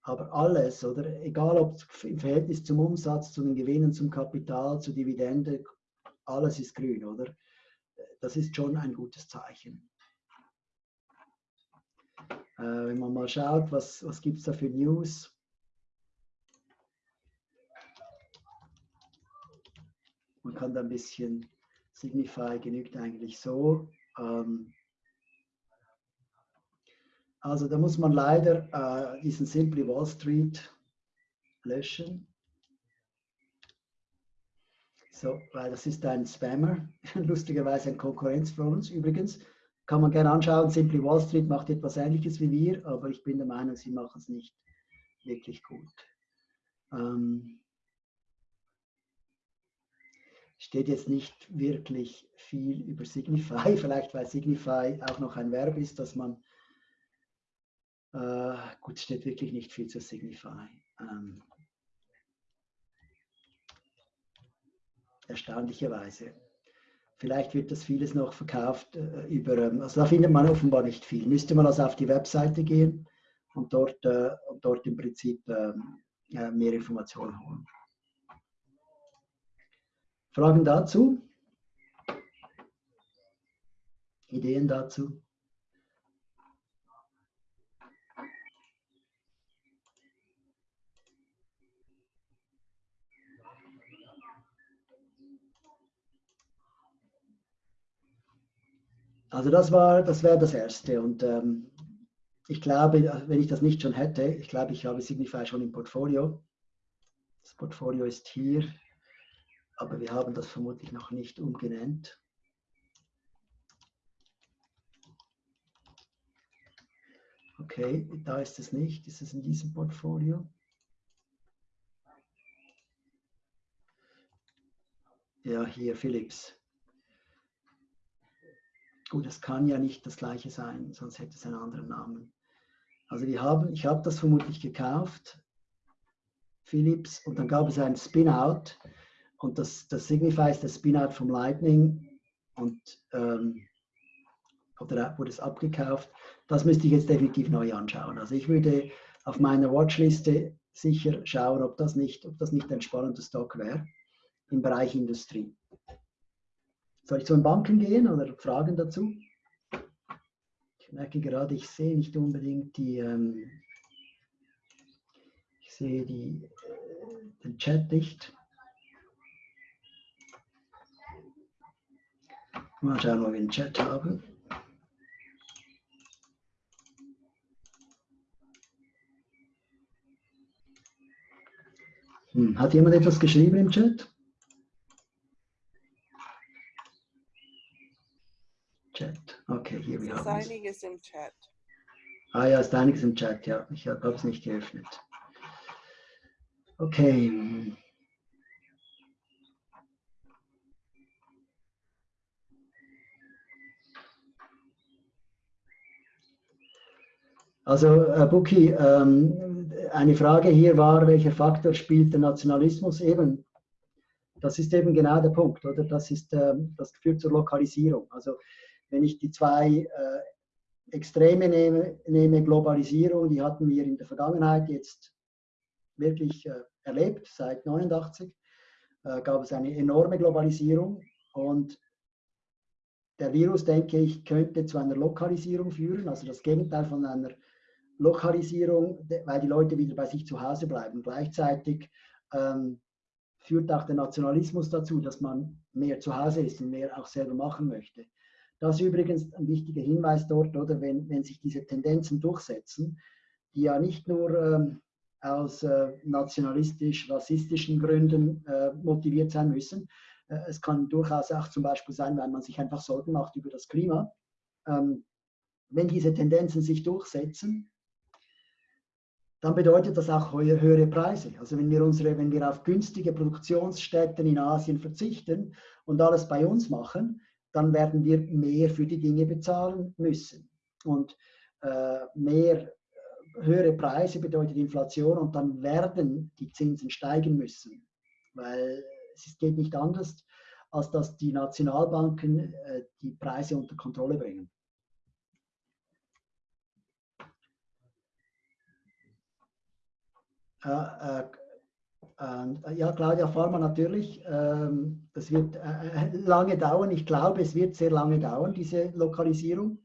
Aber alles, oder egal ob im Verhältnis zum Umsatz, zu den Gewinnen, zum Kapital, zur Dividende, alles ist grün, oder? Das ist schon ein gutes Zeichen. Äh, wenn man mal schaut, was, was gibt es da für News? Man kann da ein bisschen Signify genügt eigentlich so. Ähm, also da muss man leider äh, diesen Simply Wall Street löschen. So, weil das ist ein Spammer, lustigerweise ein Konkurrenz für uns. Übrigens kann man gerne anschauen, Simply Wall Street macht etwas Ähnliches wie wir, aber ich bin der Meinung, sie machen es nicht wirklich gut. Ähm, steht jetzt nicht wirklich viel über Signify, vielleicht weil Signify auch noch ein Verb ist, dass man, äh, gut, steht wirklich nicht viel zu Signify. Ähm, erstaunlicherweise. Vielleicht wird das vieles noch verkauft äh, über, ähm, also da findet man offenbar nicht viel. Müsste man also auf die Webseite gehen und dort, äh, und dort im Prinzip ähm, äh, mehr Informationen holen. Fragen dazu? Ideen dazu? Also das war, das wäre das Erste. Und ähm, ich glaube, wenn ich das nicht schon hätte, ich glaube, ich habe Signify schon im Portfolio. Das Portfolio ist hier aber wir haben das vermutlich noch nicht umgenannt. Okay, da ist es nicht. Ist es in diesem Portfolio? Ja, hier Philips. Gut, es kann ja nicht das gleiche sein, sonst hätte es einen anderen Namen. Also wir haben, ich habe das vermutlich gekauft, Philips, und dann gab es einen Spin-out und das, das Signify ist der Spin-out vom Lightning und ähm, oder wurde es abgekauft. Das müsste ich jetzt definitiv neu anschauen. Also ich würde auf meiner Watchliste sicher schauen, ob das nicht, ob das nicht ein spannender Stock wäre im Bereich Industrie. Soll ich zu den Banken gehen oder Fragen dazu? Ich merke gerade, ich sehe nicht unbedingt die, ähm, ich sehe die, äh, den Chat nicht. Mal schauen, ob wir einen Chat haben. Hm. Hat jemand etwas geschrieben im Chat? Chat. Okay, hier wir haben es. Ist einiges im Chat. Ah ja, ist einiges im Chat, ja. Ich habe es nicht geöffnet. Okay. Also, äh, Buki, ähm, eine Frage hier war, welcher Faktor spielt der Nationalismus eben? Das ist eben genau der Punkt, oder? Das, ist, ähm, das führt zur Lokalisierung. Also, wenn ich die zwei äh, Extreme nehme, nehme, Globalisierung, die hatten wir in der Vergangenheit jetzt wirklich äh, erlebt, seit 89 äh, gab es eine enorme Globalisierung und der Virus, denke ich, könnte zu einer Lokalisierung führen, also das Gegenteil von einer Lokalisierung, weil die Leute wieder bei sich zu Hause bleiben. Gleichzeitig ähm, führt auch der Nationalismus dazu, dass man mehr zu Hause ist und mehr auch selber machen möchte. Das ist übrigens ein wichtiger Hinweis dort, oder wenn, wenn sich diese Tendenzen durchsetzen, die ja nicht nur ähm, aus äh, nationalistisch-rassistischen Gründen äh, motiviert sein müssen. Äh, es kann durchaus auch zum Beispiel sein, weil man sich einfach Sorgen macht über das Klima. Ähm, wenn diese Tendenzen sich durchsetzen, dann bedeutet das auch höhere Preise. Also wenn wir, unsere, wenn wir auf günstige Produktionsstätten in Asien verzichten und alles bei uns machen, dann werden wir mehr für die Dinge bezahlen müssen. Und äh, mehr äh, höhere Preise bedeutet Inflation und dann werden die Zinsen steigen müssen, weil es geht nicht anders, als dass die Nationalbanken äh, die Preise unter Kontrolle bringen. Äh, äh, ja, Claudia Farmer natürlich. Ähm, das wird äh, lange dauern. Ich glaube, es wird sehr lange dauern, diese Lokalisierung.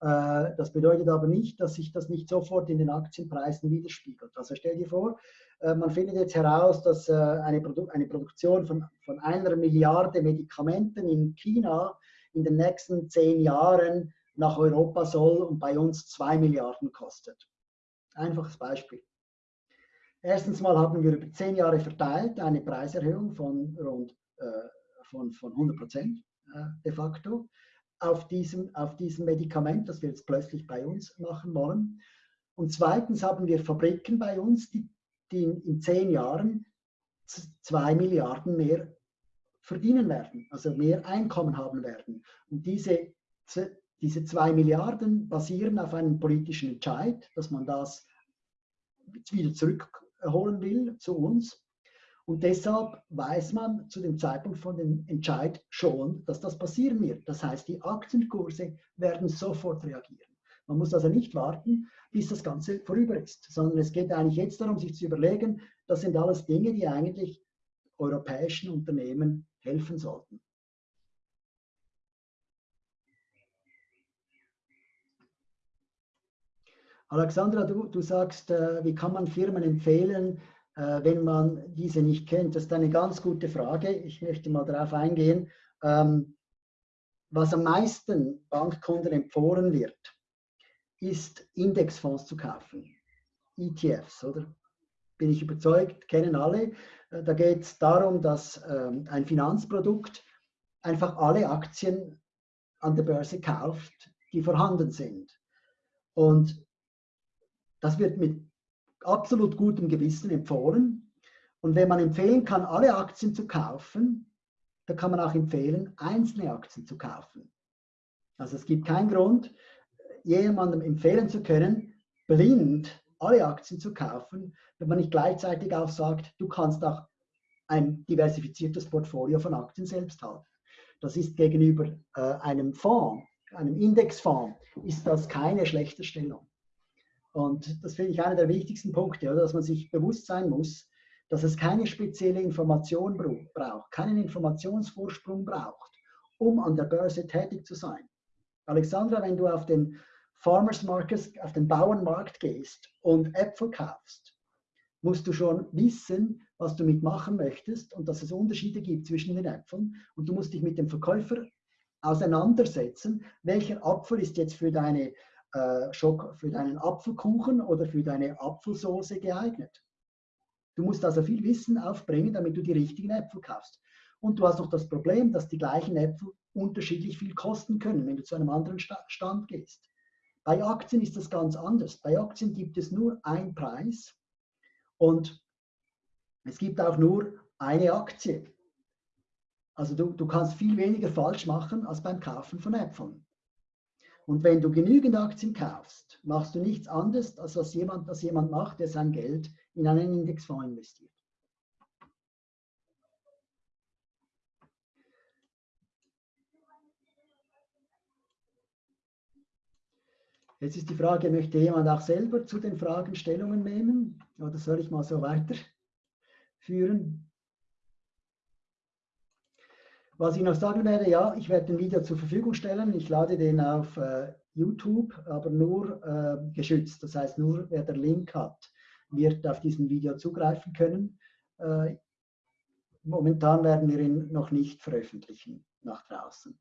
Das bedeutet aber nicht, dass sich das nicht sofort in den Aktienpreisen widerspiegelt. Also stell dir vor, man findet jetzt heraus, dass eine, Produ eine Produktion von, von einer Milliarde Medikamenten in China in den nächsten zehn Jahren nach Europa soll und bei uns zwei Milliarden kostet. Einfaches Beispiel. Erstens mal haben wir über zehn Jahre verteilt eine Preiserhöhung von rund äh, von, von 100 Prozent äh, de facto auf diesem, auf diesem Medikament, das wir jetzt plötzlich bei uns machen wollen. Und zweitens haben wir Fabriken bei uns, die, die in, zehn Jahren zwei Milliarden mehr verdienen werden, also mehr Einkommen haben werden. Und diese, diese zwei Milliarden basieren auf einem politischen Entscheid, dass man das wieder zurück holen will zu uns. Und deshalb weiß man zu dem Zeitpunkt von dem Entscheid schon, dass das passieren wird. Das heißt, die Aktienkurse werden sofort reagieren. Man muss also nicht warten, bis das Ganze vorüber ist, sondern es geht eigentlich jetzt darum, sich zu überlegen, das sind alles Dinge, die eigentlich europäischen Unternehmen helfen sollten. Alexandra, du, du sagst, äh, wie kann man Firmen empfehlen, äh, wenn man diese nicht kennt? Das ist eine ganz gute Frage. Ich möchte mal darauf eingehen. Ähm, was am meisten Bankkunden empfohlen wird, ist Indexfonds zu kaufen. ETFs, oder? Bin ich überzeugt, kennen alle. Äh, da geht es darum, dass ähm, ein Finanzprodukt einfach alle Aktien an der Börse kauft, die vorhanden sind. Und das wird mit absolut gutem Gewissen empfohlen. Und wenn man empfehlen kann, alle Aktien zu kaufen, dann kann man auch empfehlen, einzelne Aktien zu kaufen. Also es gibt keinen Grund, jemandem empfehlen zu können, blind alle Aktien zu kaufen, wenn man nicht gleichzeitig auch sagt, du kannst auch ein diversifiziertes Portfolio von Aktien selbst haben. Das ist gegenüber äh, einem Fonds, einem Indexfonds, ist das keine schlechte Stellung. Und das finde ich einer der wichtigsten Punkte, oder? dass man sich bewusst sein muss, dass es keine spezielle Information braucht, keinen Informationsvorsprung braucht, um an der Börse tätig zu sein. Alexandra, wenn du auf den Farmers Market, auf den Bauernmarkt gehst und Äpfel kaufst, musst du schon wissen, was du mitmachen möchtest und dass es Unterschiede gibt zwischen den Äpfeln. Und du musst dich mit dem Verkäufer auseinandersetzen, welcher Apfel ist jetzt für deine äh, für deinen Apfelkuchen oder für deine Apfelsoße geeignet. Du musst also viel Wissen aufbringen, damit du die richtigen Äpfel kaufst. Und du hast noch das Problem, dass die gleichen Äpfel unterschiedlich viel kosten können, wenn du zu einem anderen Stand gehst. Bei Aktien ist das ganz anders. Bei Aktien gibt es nur einen Preis und es gibt auch nur eine Aktie. Also du, du kannst viel weniger falsch machen als beim Kaufen von Äpfeln. Und wenn du genügend Aktien kaufst, machst du nichts anderes, als was jemand, das jemand macht, der sein Geld in einen Indexfonds investiert. Jetzt ist die Frage, möchte jemand auch selber zu den Fragen Stellungen nehmen? Oder soll ich mal so weiterführen? Was ich noch sagen werde, ja, ich werde ein Video zur Verfügung stellen. Ich lade den auf äh, YouTube, aber nur äh, geschützt. Das heißt, nur wer den Link hat, wird auf diesen Video zugreifen können. Äh, momentan werden wir ihn noch nicht veröffentlichen nach draußen,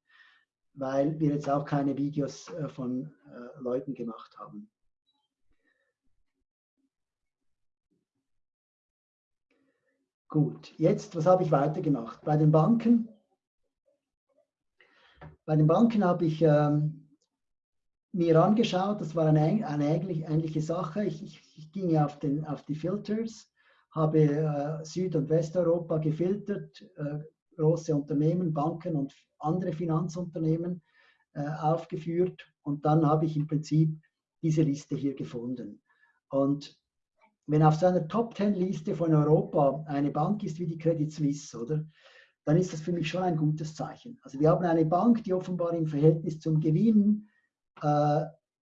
weil wir jetzt auch keine Videos äh, von äh, Leuten gemacht haben. Gut, jetzt, was habe ich weitergemacht? Bei den Banken bei den Banken habe ich ähm, mir angeschaut, das war eine, eine ähnliche Sache. Ich, ich, ich ging auf, den, auf die Filters, habe äh, Süd- und Westeuropa gefiltert, äh, große Unternehmen, Banken und andere Finanzunternehmen äh, aufgeführt und dann habe ich im Prinzip diese Liste hier gefunden. Und wenn auf so einer Top-10-Liste von Europa eine Bank ist wie die Credit Suisse, oder, dann ist das für mich schon ein gutes Zeichen. Also wir haben eine Bank, die offenbar im Verhältnis zum Gewinn äh,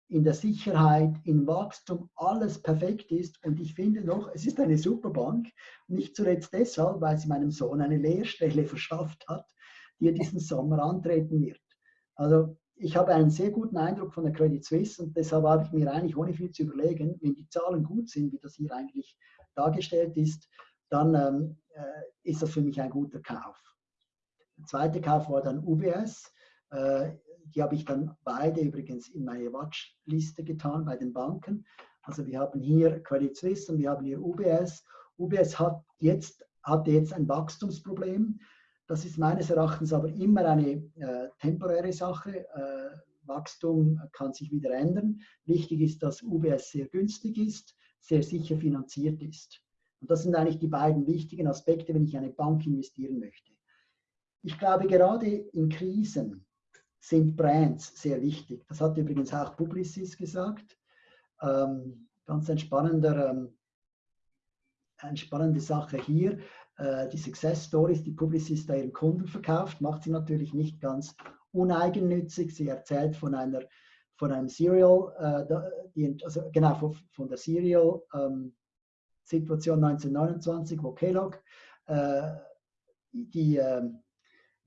in der Sicherheit, im Wachstum alles perfekt ist. Und ich finde noch, es ist eine super Bank. Nicht zuletzt deshalb, weil sie meinem Sohn eine Lehrstelle verschafft hat, die er diesen Sommer antreten wird. Also ich habe einen sehr guten Eindruck von der Credit Suisse und deshalb habe ich mir eigentlich ohne viel zu überlegen, wenn die Zahlen gut sind, wie das hier eigentlich dargestellt ist, dann ähm, äh, ist das für mich ein guter Kauf. Zweite Kauf war dann UBS. Äh, die habe ich dann beide übrigens in meine Watchliste getan bei den Banken. Also wir haben hier Credit Suisse und wir haben hier UBS. UBS hat jetzt, hatte jetzt ein Wachstumsproblem. Das ist meines Erachtens aber immer eine äh, temporäre Sache. Äh, Wachstum kann sich wieder ändern. Wichtig ist, dass UBS sehr günstig ist, sehr sicher finanziert ist. Und das sind eigentlich die beiden wichtigen Aspekte, wenn ich in eine Bank investieren möchte. Ich glaube, gerade in Krisen sind Brands sehr wichtig. Das hat übrigens auch Publicis gesagt. Ähm, ganz ein spannender, ähm, eine spannende Sache hier. Äh, die Success Stories, die Publicis da ihren Kunden verkauft, macht sie natürlich nicht ganz uneigennützig. Sie erzählt von einer von einem Serial, äh, also genau von, der Serial ähm, Situation 1929, wo Kellogg äh, die äh,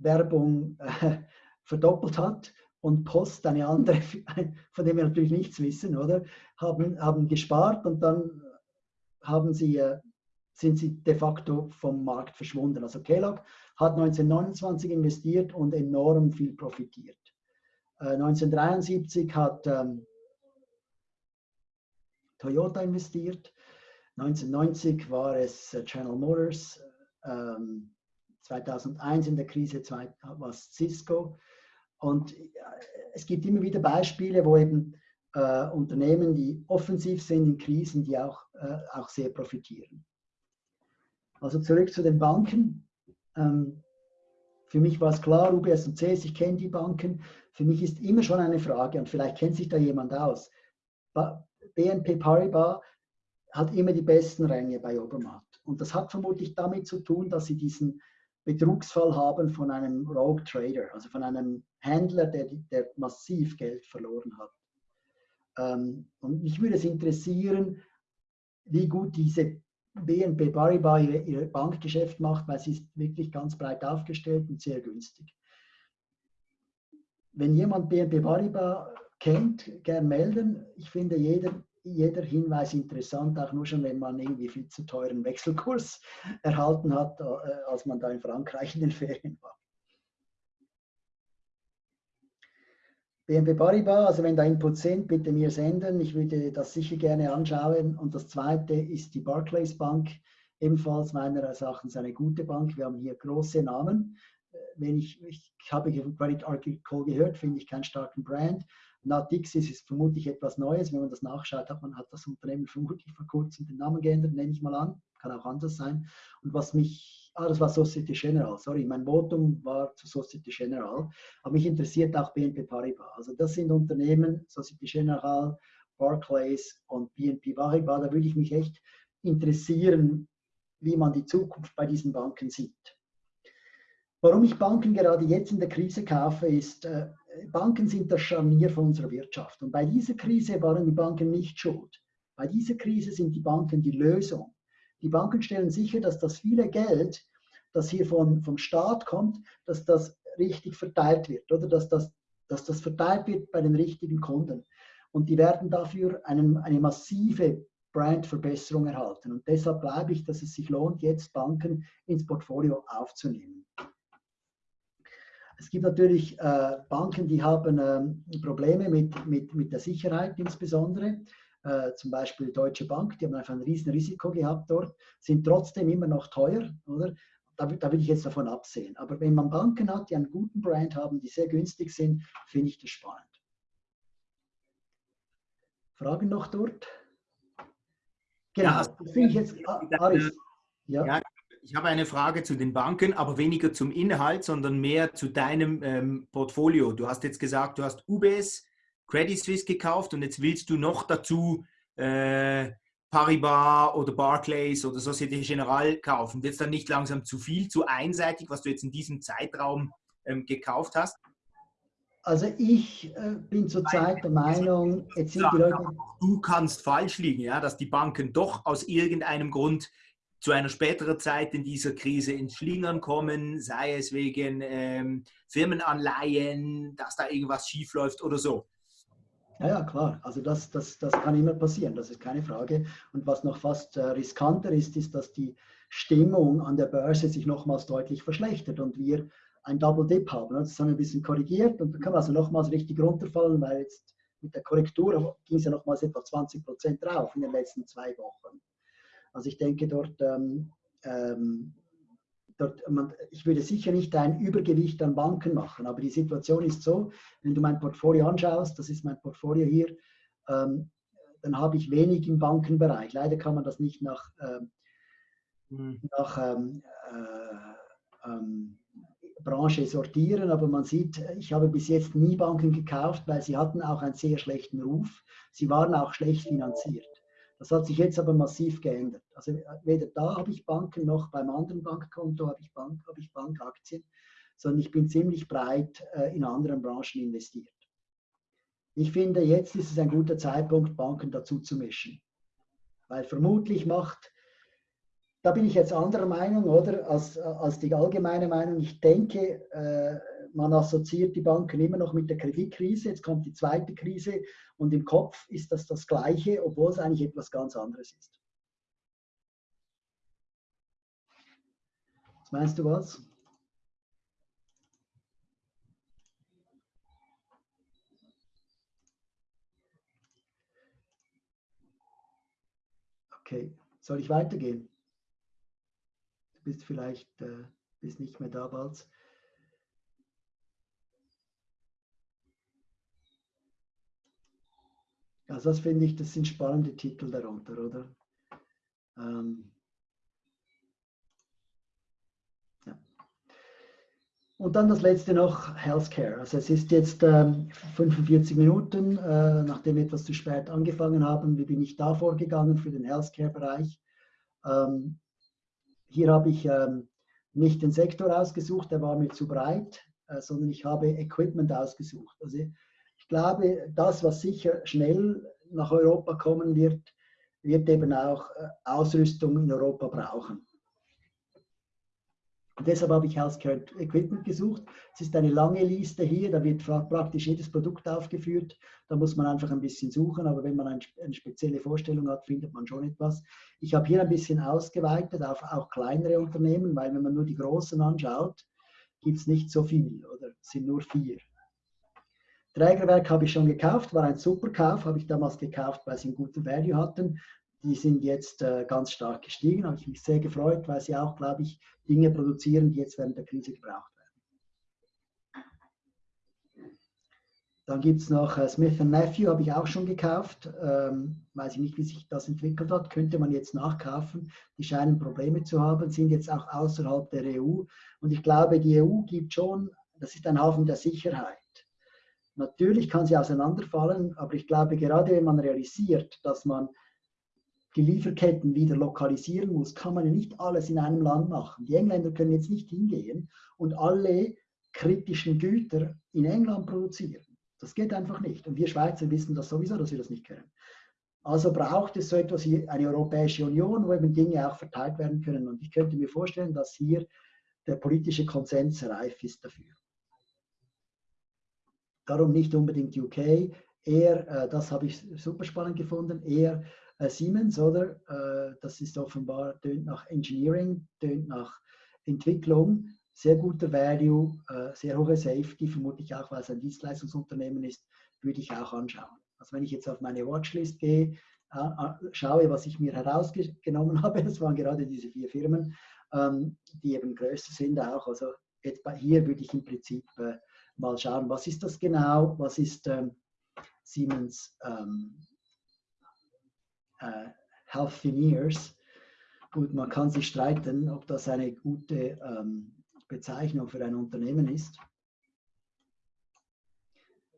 Werbung äh, verdoppelt hat und Post eine andere, von dem wir natürlich nichts wissen, oder? Haben, haben gespart und dann haben sie, äh, sind sie de facto vom Markt verschwunden. Also Kellogg hat 1929 investiert und enorm viel profitiert. 1973 äh, hat ähm, Toyota investiert, 1990 war es äh, General Motors, ähm, 2001 in der Krise war es Cisco, und äh, es gibt immer wieder Beispiele, wo eben äh, Unternehmen, die offensiv sind in Krisen, die auch, äh, auch sehr profitieren. Also zurück zu den Banken. Ähm, für mich war es klar, UBS und CS, ich kenne die Banken. Für mich ist immer schon eine Frage, und vielleicht kennt sich da jemand aus. BNP Paribas hat immer die besten Ränge bei Obermatt. Und das hat vermutlich damit zu tun, dass sie diesen Betrugsfall haben von einem Rogue Trader, also von einem Händler, der, der massiv Geld verloren hat. Ähm, und mich würde es interessieren, wie gut diese BNP Paribas ihr, ihr Bankgeschäft macht, weil sie ist wirklich ganz breit aufgestellt und sehr günstig. Wenn jemand BNP Paribas kennt, gern melden. Ich finde, jeder jeder Hinweis interessant, auch nur schon, wenn man irgendwie viel zu teuren Wechselkurs erhalten hat, äh, als man da in Frankreich in den Ferien war. BNP Paribas, also wenn da Inputs sind, bitte mir senden. Ich würde das sicher gerne anschauen. Und das zweite ist die Barclays Bank, ebenfalls meiner Erachtens eine gute Bank. Wir haben hier große Namen. Äh, wenn ich, ich habe Credit Article gehört, finde ich keinen starken Brand. Natixis ist vermutlich etwas Neues. Wenn man das nachschaut, hat man hat das Unternehmen vermutlich vor kurzem den Namen geändert, nenne ich mal an. Kann auch anders sein. Und was mich, ah, das war Societe General, sorry, mein Votum war zu Societe General. Aber mich interessiert auch BNP Paribas. Also das sind Unternehmen, Societe General, Barclays und BNP Paribas. Da würde ich mich echt interessieren, wie man die Zukunft bei diesen Banken sieht. Warum ich Banken gerade jetzt in der Krise kaufe, ist, äh, Banken sind das Scharnier von unserer Wirtschaft. Und bei dieser Krise waren die Banken nicht schuld. Bei dieser Krise sind die Banken die Lösung. Die Banken stellen sicher, dass das viele Geld, das hier von, vom Staat kommt, dass das richtig verteilt wird oder dass das, dass das verteilt wird bei den richtigen Kunden. Und die werden dafür einen, eine massive Brandverbesserung erhalten. Und deshalb glaube ich, dass es sich lohnt, jetzt Banken ins Portfolio aufzunehmen. Es gibt natürlich äh, Banken, die haben äh, Probleme mit, mit, mit der Sicherheit insbesondere. Äh, zum Beispiel Deutsche Bank, die haben einfach ein riesen Risiko gehabt dort, sind trotzdem immer noch teuer, oder? Da, da würde ich jetzt davon absehen. Aber wenn man Banken hat, die einen guten Brand haben, die sehr günstig sind, finde ich das spannend. Fragen noch dort? Genau, ja, das finde ich jetzt, Aris. Ja. ja. Ich habe eine Frage zu den Banken, aber weniger zum Inhalt, sondern mehr zu deinem ähm, Portfolio. Du hast jetzt gesagt, du hast UBS, Credit Suisse gekauft und jetzt willst du noch dazu äh, Paribas oder Barclays oder Societe Generale kaufen. Wird es dann nicht langsam zu viel, zu einseitig, was du jetzt in diesem Zeitraum ähm, gekauft hast? Also ich äh, bin zurzeit der Meinung, jetzt sind die Leute... Du kannst falsch liegen, ja, dass die Banken doch aus irgendeinem Grund zu einer späteren Zeit in dieser Krise ins Schlingern kommen, sei es wegen ähm, Firmenanleihen, dass da irgendwas schiefläuft oder so. Ja, ja, klar. Also das, das, das kann immer passieren, das ist keine Frage. Und was noch fast äh, riskanter ist, ist, dass die Stimmung an der Börse sich nochmals deutlich verschlechtert und wir ein Double Dip haben. Das haben wir ein bisschen korrigiert und dann kann man also nochmals richtig runterfallen, weil jetzt mit der Korrektur ging es ja nochmals etwa 20 Prozent drauf in den letzten zwei Wochen. Also ich denke, dort ähm, ähm, dort, man, ich würde sicher nicht ein Übergewicht an Banken machen, aber die Situation ist so, wenn du mein Portfolio anschaust, das ist mein Portfolio hier, ähm, dann habe ich wenig im Bankenbereich. Leider kann man das nicht nach, mhm. nach ähm, äh, ähm, Branche sortieren, aber man sieht, ich habe bis jetzt nie Banken gekauft, weil sie hatten auch einen sehr schlechten Ruf. Sie waren auch schlecht finanziert. Das hat sich jetzt aber massiv geändert. Also weder da habe ich Banken noch beim anderen Bankkonto habe ich, Bank, habe ich Bankaktien, sondern ich bin ziemlich breit äh, in anderen Branchen investiert. Ich finde, jetzt ist es ein guter Zeitpunkt, Banken dazu zu mischen. Weil vermutlich macht, da bin ich jetzt anderer Meinung, oder, als, als die allgemeine Meinung. Ich denke, äh, man assoziiert die Banken immer noch mit der Kreditkrise. Jetzt kommt die zweite Krise und im Kopf ist das das Gleiche, obwohl es eigentlich etwas ganz anderes ist. Was meinst du was? Okay, soll ich weitergehen? Du bist vielleicht äh, bist nicht mehr da bald. Also das finde ich, das sind spannende Titel darunter, oder? Ähm, ja. Und dann das letzte noch, Healthcare. Also es ist jetzt ähm, 45 Minuten, äh, nachdem wir etwas zu spät angefangen haben. Wie bin ich da vorgegangen für den Healthcare-Bereich? Ähm, hier habe ich ähm, nicht den Sektor ausgesucht, der war mir zu breit, äh, sondern ich habe Equipment ausgesucht. Also glaube, das, was sicher schnell nach Europa kommen wird, wird eben auch äh, Ausrüstung in Europa brauchen. Und deshalb habe ich Healthcare Equipment gesucht. Es ist eine lange Liste hier, da wird praktisch jedes Produkt aufgeführt. Da muss man einfach ein bisschen suchen, aber wenn man eine spezielle Vorstellung hat, findet man schon etwas. Ich habe hier ein bisschen ausgeweitet auf auch kleinere Unternehmen, weil wenn man nur die großen anschaut, gibt es nicht so viel oder sind nur vier. Trägerwerk habe ich schon gekauft, war ein super Kauf, habe ich damals gekauft, weil sie einen guten Value hatten. Die sind jetzt äh, ganz stark gestiegen, habe ich mich sehr gefreut, weil sie auch, glaube ich, Dinge produzieren, die jetzt während der Krise gebraucht werden. Dann gibt es noch äh, Smith Nephew, habe ich auch schon gekauft. Ähm, weiß ich nicht, wie sich das entwickelt hat. Könnte man jetzt nachkaufen. Die scheinen Probleme zu haben, sind jetzt auch außerhalb der EU. Und ich glaube, die EU gibt schon, das ist ein Hafen der Sicherheit. Natürlich kann sie auseinanderfallen, aber ich glaube, gerade wenn man realisiert, dass man die Lieferketten wieder lokalisieren muss, kann man ja nicht alles in einem Land machen. Die Engländer können jetzt nicht hingehen und alle kritischen Güter in England produzieren. Das geht einfach nicht. Und wir Schweizer wissen das sowieso, dass wir das nicht können. Also braucht es so etwas wie eine Europäische Union, wo eben Dinge auch verteilt werden können. Und ich könnte mir vorstellen, dass hier der politische Konsens reif ist dafür. Darum nicht unbedingt UK, eher, äh, das habe ich super spannend gefunden, eher äh, Siemens, oder? Äh, das ist offenbar, tönt nach Engineering, tönt nach Entwicklung, sehr guter Value, sehr hohe Safety, vermutlich auch, weil es ein Dienstleistungsunternehmen ist, würde ich auch anschauen. Also wenn ich jetzt auf meine Watchlist gehe, schaue, was ich mir herausgenommen habe, das waren gerade diese vier Firmen, ähm, die eben größer sind auch. Also jetzt bei hier würde ich im Prinzip mal schauen, was ist das genau, was ist ähm, Siemens ähm, äh, Healthineers. Gut, man kann sich streiten, ob das eine gute ähm, Bezeichnung für ein Unternehmen ist.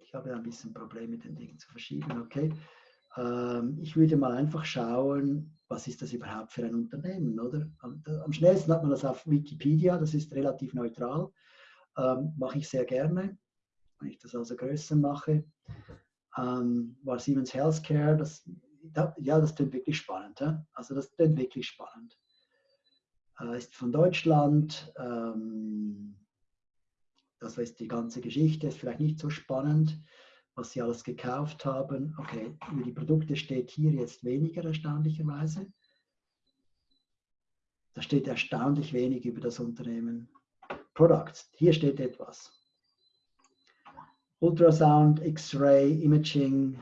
Ich habe ein bisschen Probleme mit den Dingen zu verschieben. Okay. Ähm, ich würde mal einfach schauen, was ist das überhaupt für ein Unternehmen, oder? Am schnellsten hat man das auf Wikipedia, das ist relativ neutral. Ähm, mache ich sehr gerne, wenn ich das also größer mache. Ähm, war Siemens Healthcare, das, ja, das klingt wirklich spannend. He? Also das klingt wirklich spannend. Äh, ist von Deutschland. Ähm, das ist die ganze Geschichte, ist vielleicht nicht so spannend, was sie alles gekauft haben. Okay, über die Produkte steht hier jetzt weniger erstaunlicherweise. Da steht erstaunlich wenig über das Unternehmen. Products, hier steht etwas. Ultrasound, X-Ray, Imaging.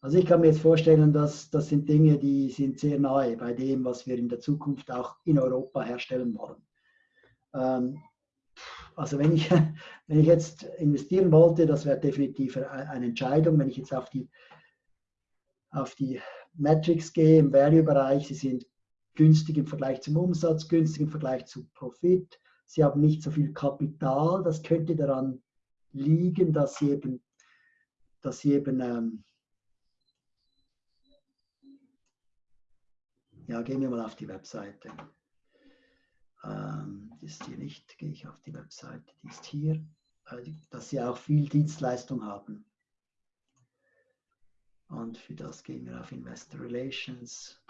Also ich kann mir jetzt vorstellen, dass das sind Dinge, die sind sehr nahe bei dem, was wir in der Zukunft auch in Europa herstellen wollen. Ähm, also wenn ich, wenn ich jetzt investieren wollte, das wäre definitiv eine Entscheidung. Wenn ich jetzt auf die, auf die Metrics gehe im Value-Bereich, sie sind günstig im Vergleich zum Umsatz, günstig im Vergleich zu Profit. Sie haben nicht so viel Kapital. Das könnte daran liegen, dass sie eben, dass sie eben ähm, ja, gehen wir mal auf die Webseite. Ähm, die ist hier nicht, gehe ich auf die Webseite, die ist hier, dass sie auch viel Dienstleistung haben. Und für das gehen wir auf Investor Relations.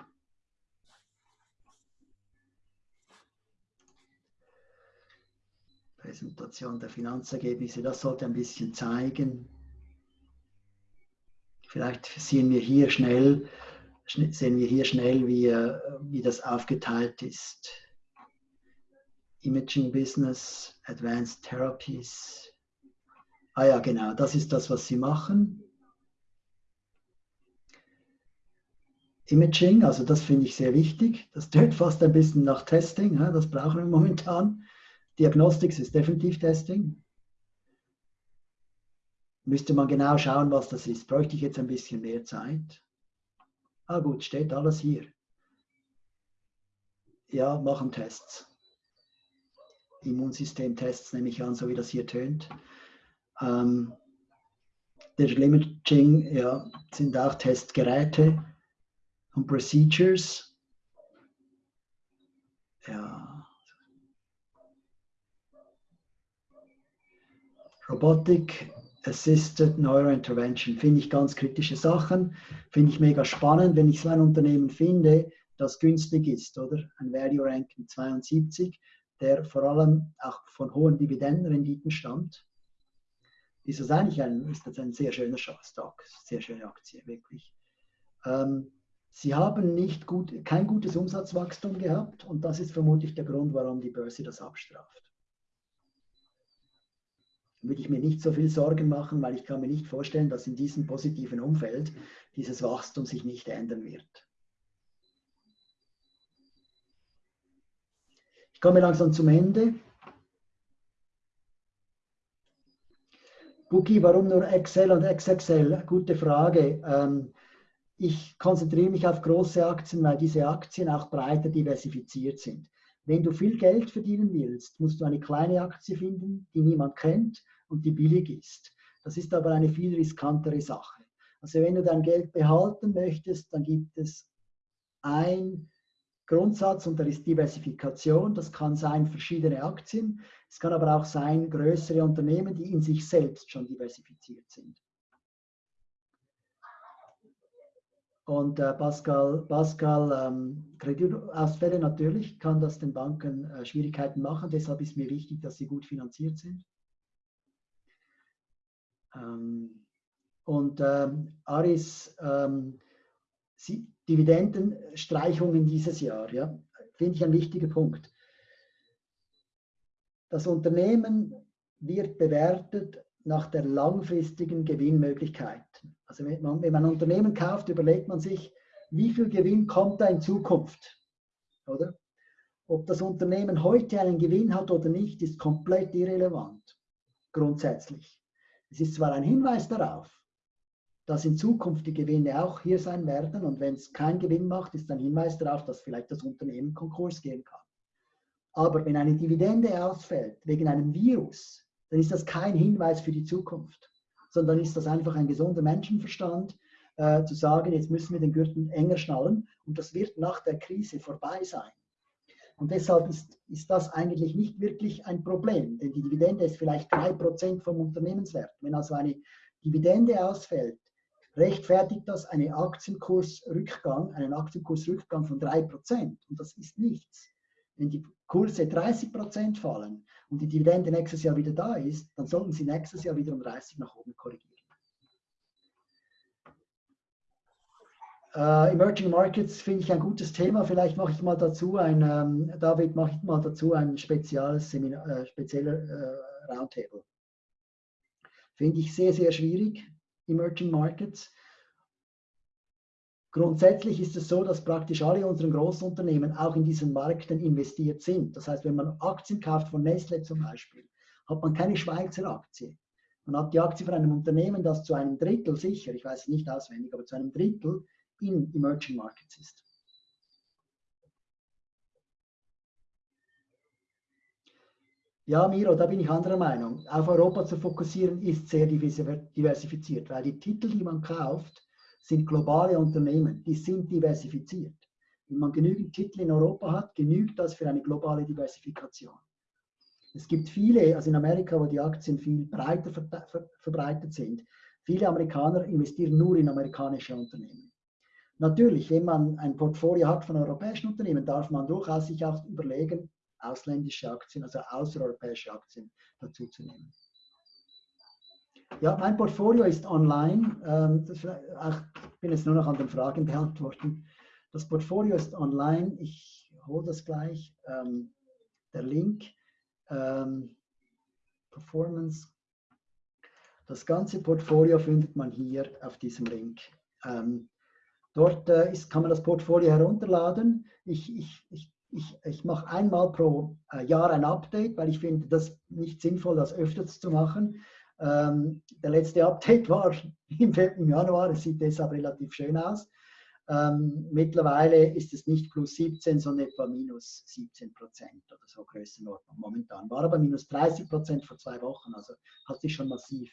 Präsentation der Finanzergebnisse, das sollte ein bisschen zeigen. Vielleicht sehen wir hier schnell, sehen wir hier schnell, wie, äh, wie das aufgeteilt ist. Imaging Business, Advanced Therapies. Ah ja, genau, das ist das, was sie machen. Imaging, also das finde ich sehr wichtig. Das tönt fast ein bisschen nach Testing, das brauchen wir momentan. Diagnostics ist definitiv Testing. Müsste man genau schauen, was das ist. Bräuchte ich jetzt ein bisschen mehr Zeit. Ah gut, steht alles hier. Ja, machen Tests. Immunsystemtests, nehme ich an, so wie das hier tönt. Ähm, Digital Imaging ja, sind auch Testgeräte und Procedures. Ja. Robotic Assisted Neurointervention finde ich ganz kritische Sachen, finde ich mega spannend, wenn ich so ein Unternehmen finde, das günstig ist, oder? Ein Value Rank mit 72 der vor allem auch von hohen Dividendenrenditen stammt, ist das eigentlich ein, ist das ein sehr schöner Stock, sehr schöne Aktie, wirklich. Ähm, sie haben nicht gut, kein gutes Umsatzwachstum gehabt und das ist vermutlich der Grund, warum die Börse das abstraft. Würde ich mir nicht so viel Sorgen machen, weil ich kann mir nicht vorstellen, dass in diesem positiven Umfeld dieses Wachstum sich nicht ändern wird. Ich komme langsam zum Ende. Bookie, warum nur Excel und XXL? Gute Frage. Ähm, ich konzentriere mich auf große Aktien, weil diese Aktien auch breiter diversifiziert sind. Wenn du viel Geld verdienen willst, musst du eine kleine Aktie finden, die niemand kennt und die billig ist. Das ist aber eine viel riskantere Sache. Also wenn du dein Geld behalten möchtest, dann gibt es ein Grundsatz und da ist Diversifikation. Das kann sein verschiedene Aktien. Es kann aber auch sein größere Unternehmen, die in sich selbst schon diversifiziert sind. Und äh, Pascal, Pascal ähm, Kreditausfälle natürlich kann das den Banken äh, Schwierigkeiten machen. Deshalb ist mir wichtig, dass sie gut finanziert sind. Ähm, und ähm, Aris, ähm, Dividendenstreichungen dieses Jahr, ja, finde ich ein wichtiger Punkt. Das Unternehmen wird bewertet nach der langfristigen Gewinnmöglichkeit. Also wenn man, wenn man ein Unternehmen kauft, überlegt man sich, wie viel Gewinn kommt da in Zukunft? Oder? Ob das Unternehmen heute einen Gewinn hat oder nicht, ist komplett irrelevant, grundsätzlich. Es ist zwar ein Hinweis darauf, dass in Zukunft die Gewinne auch hier sein werden und wenn es keinen Gewinn macht, ist ein Hinweis darauf, dass vielleicht das Unternehmen Konkurs gehen kann. Aber wenn eine Dividende ausfällt wegen einem Virus, dann ist das kein Hinweis für die Zukunft, sondern ist das einfach ein gesunder Menschenverstand, äh, zu sagen, jetzt müssen wir den Gürtel enger schnallen und das wird nach der Krise vorbei sein. Und deshalb ist, ist das eigentlich nicht wirklich ein Problem, denn die Dividende ist vielleicht 3% vom Unternehmenswert. Wenn also eine Dividende ausfällt, rechtfertigt das einen Aktienkursrückgang, einen Aktienkursrückgang von 3%. Und das ist nichts. Wenn die Kurse 30% fallen und die Dividende nächstes Jahr wieder da ist, dann sollten sie nächstes Jahr wieder um 30 nach oben korrigieren. Uh, Emerging Markets finde ich ein gutes Thema. Vielleicht mache ich mal dazu ein, ähm, David, mache ich mal dazu ein spezielles Seminar, äh, spezieller äh, Roundtable. Finde ich sehr, sehr schwierig, Emerging Markets. Grundsätzlich ist es so, dass praktisch alle unseren Großunternehmen auch in diesen Märkten investiert sind. Das heißt, wenn man Aktien kauft von Nestle zum Beispiel, hat man keine Schweizer Aktie. Man hat die Aktie von einem Unternehmen, das zu einem Drittel sicher, ich weiß es nicht auswendig, aber zu einem Drittel in Emerging Markets ist. Ja, Miro, da bin ich anderer Meinung. Auf Europa zu fokussieren ist sehr diversifiziert, weil die Titel, die man kauft, sind globale Unternehmen, die sind diversifiziert. Wenn man genügend Titel in Europa hat, genügt das für eine globale Diversifikation. Es gibt viele, also in Amerika, wo die Aktien viel breiter verbreitet sind, viele Amerikaner investieren nur in amerikanische Unternehmen. Natürlich, wenn man ein Portfolio hat von europäischen Unternehmen, darf man durchaus sich auch überlegen, ausländische Aktien, also außereuropäische Aktien dazu zu nehmen. Ja, mein Portfolio ist online. Ähm, ich bin jetzt nur noch an den Fragen beantworten. Das Portfolio ist online. Ich hole das gleich. Ähm, der Link. Ähm, Performance. Das ganze Portfolio findet man hier auf diesem Link. Dort äh, ist, kann man das Portfolio herunterladen. Ich, ich, ich, ich, ich mache einmal pro äh, Jahr ein Update, weil ich finde das nicht sinnvoll, das öfters zu machen. Ähm, der letzte Update war im, im Januar, es sieht deshalb relativ schön aus. Ähm, mittlerweile ist es nicht plus 17, sondern etwa minus 17 Prozent oder so Größenordnung momentan. War aber minus 30 Prozent vor zwei Wochen, also hat sich schon massiv.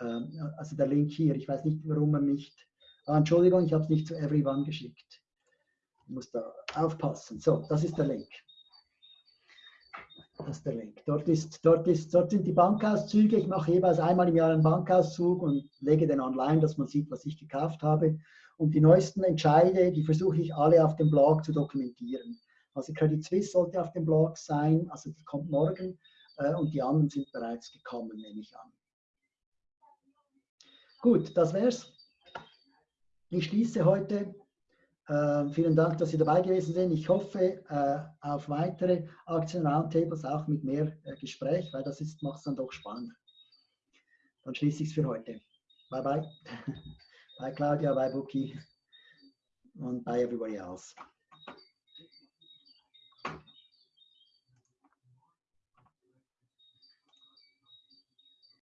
Ähm, also der Link hier, ich weiß nicht, warum er nicht Ah, Entschuldigung, ich habe es nicht zu everyone geschickt. Ich muss da aufpassen. So, das ist der Link. Das ist der Link. Dort, ist, dort, ist, dort sind die Bankauszüge. Ich mache jeweils einmal im Jahr einen Bankauszug und lege den online, dass man sieht, was ich gekauft habe. Und die neuesten Entscheide, die versuche ich alle auf dem Blog zu dokumentieren. Also Credit Suisse sollte auf dem Blog sein, also die kommt morgen äh, und die anderen sind bereits gekommen, nehme ich an. Gut, das wär's. Ich schließe heute. Äh, vielen Dank, dass Sie dabei gewesen sind. Ich hoffe äh, auf weitere Aktien-Roundtables, auch mit mehr äh, Gespräch, weil das macht es dann doch spannend. Dann schließe ich es für heute. Bye bye. bye Claudia, bye Buki und bye everybody else.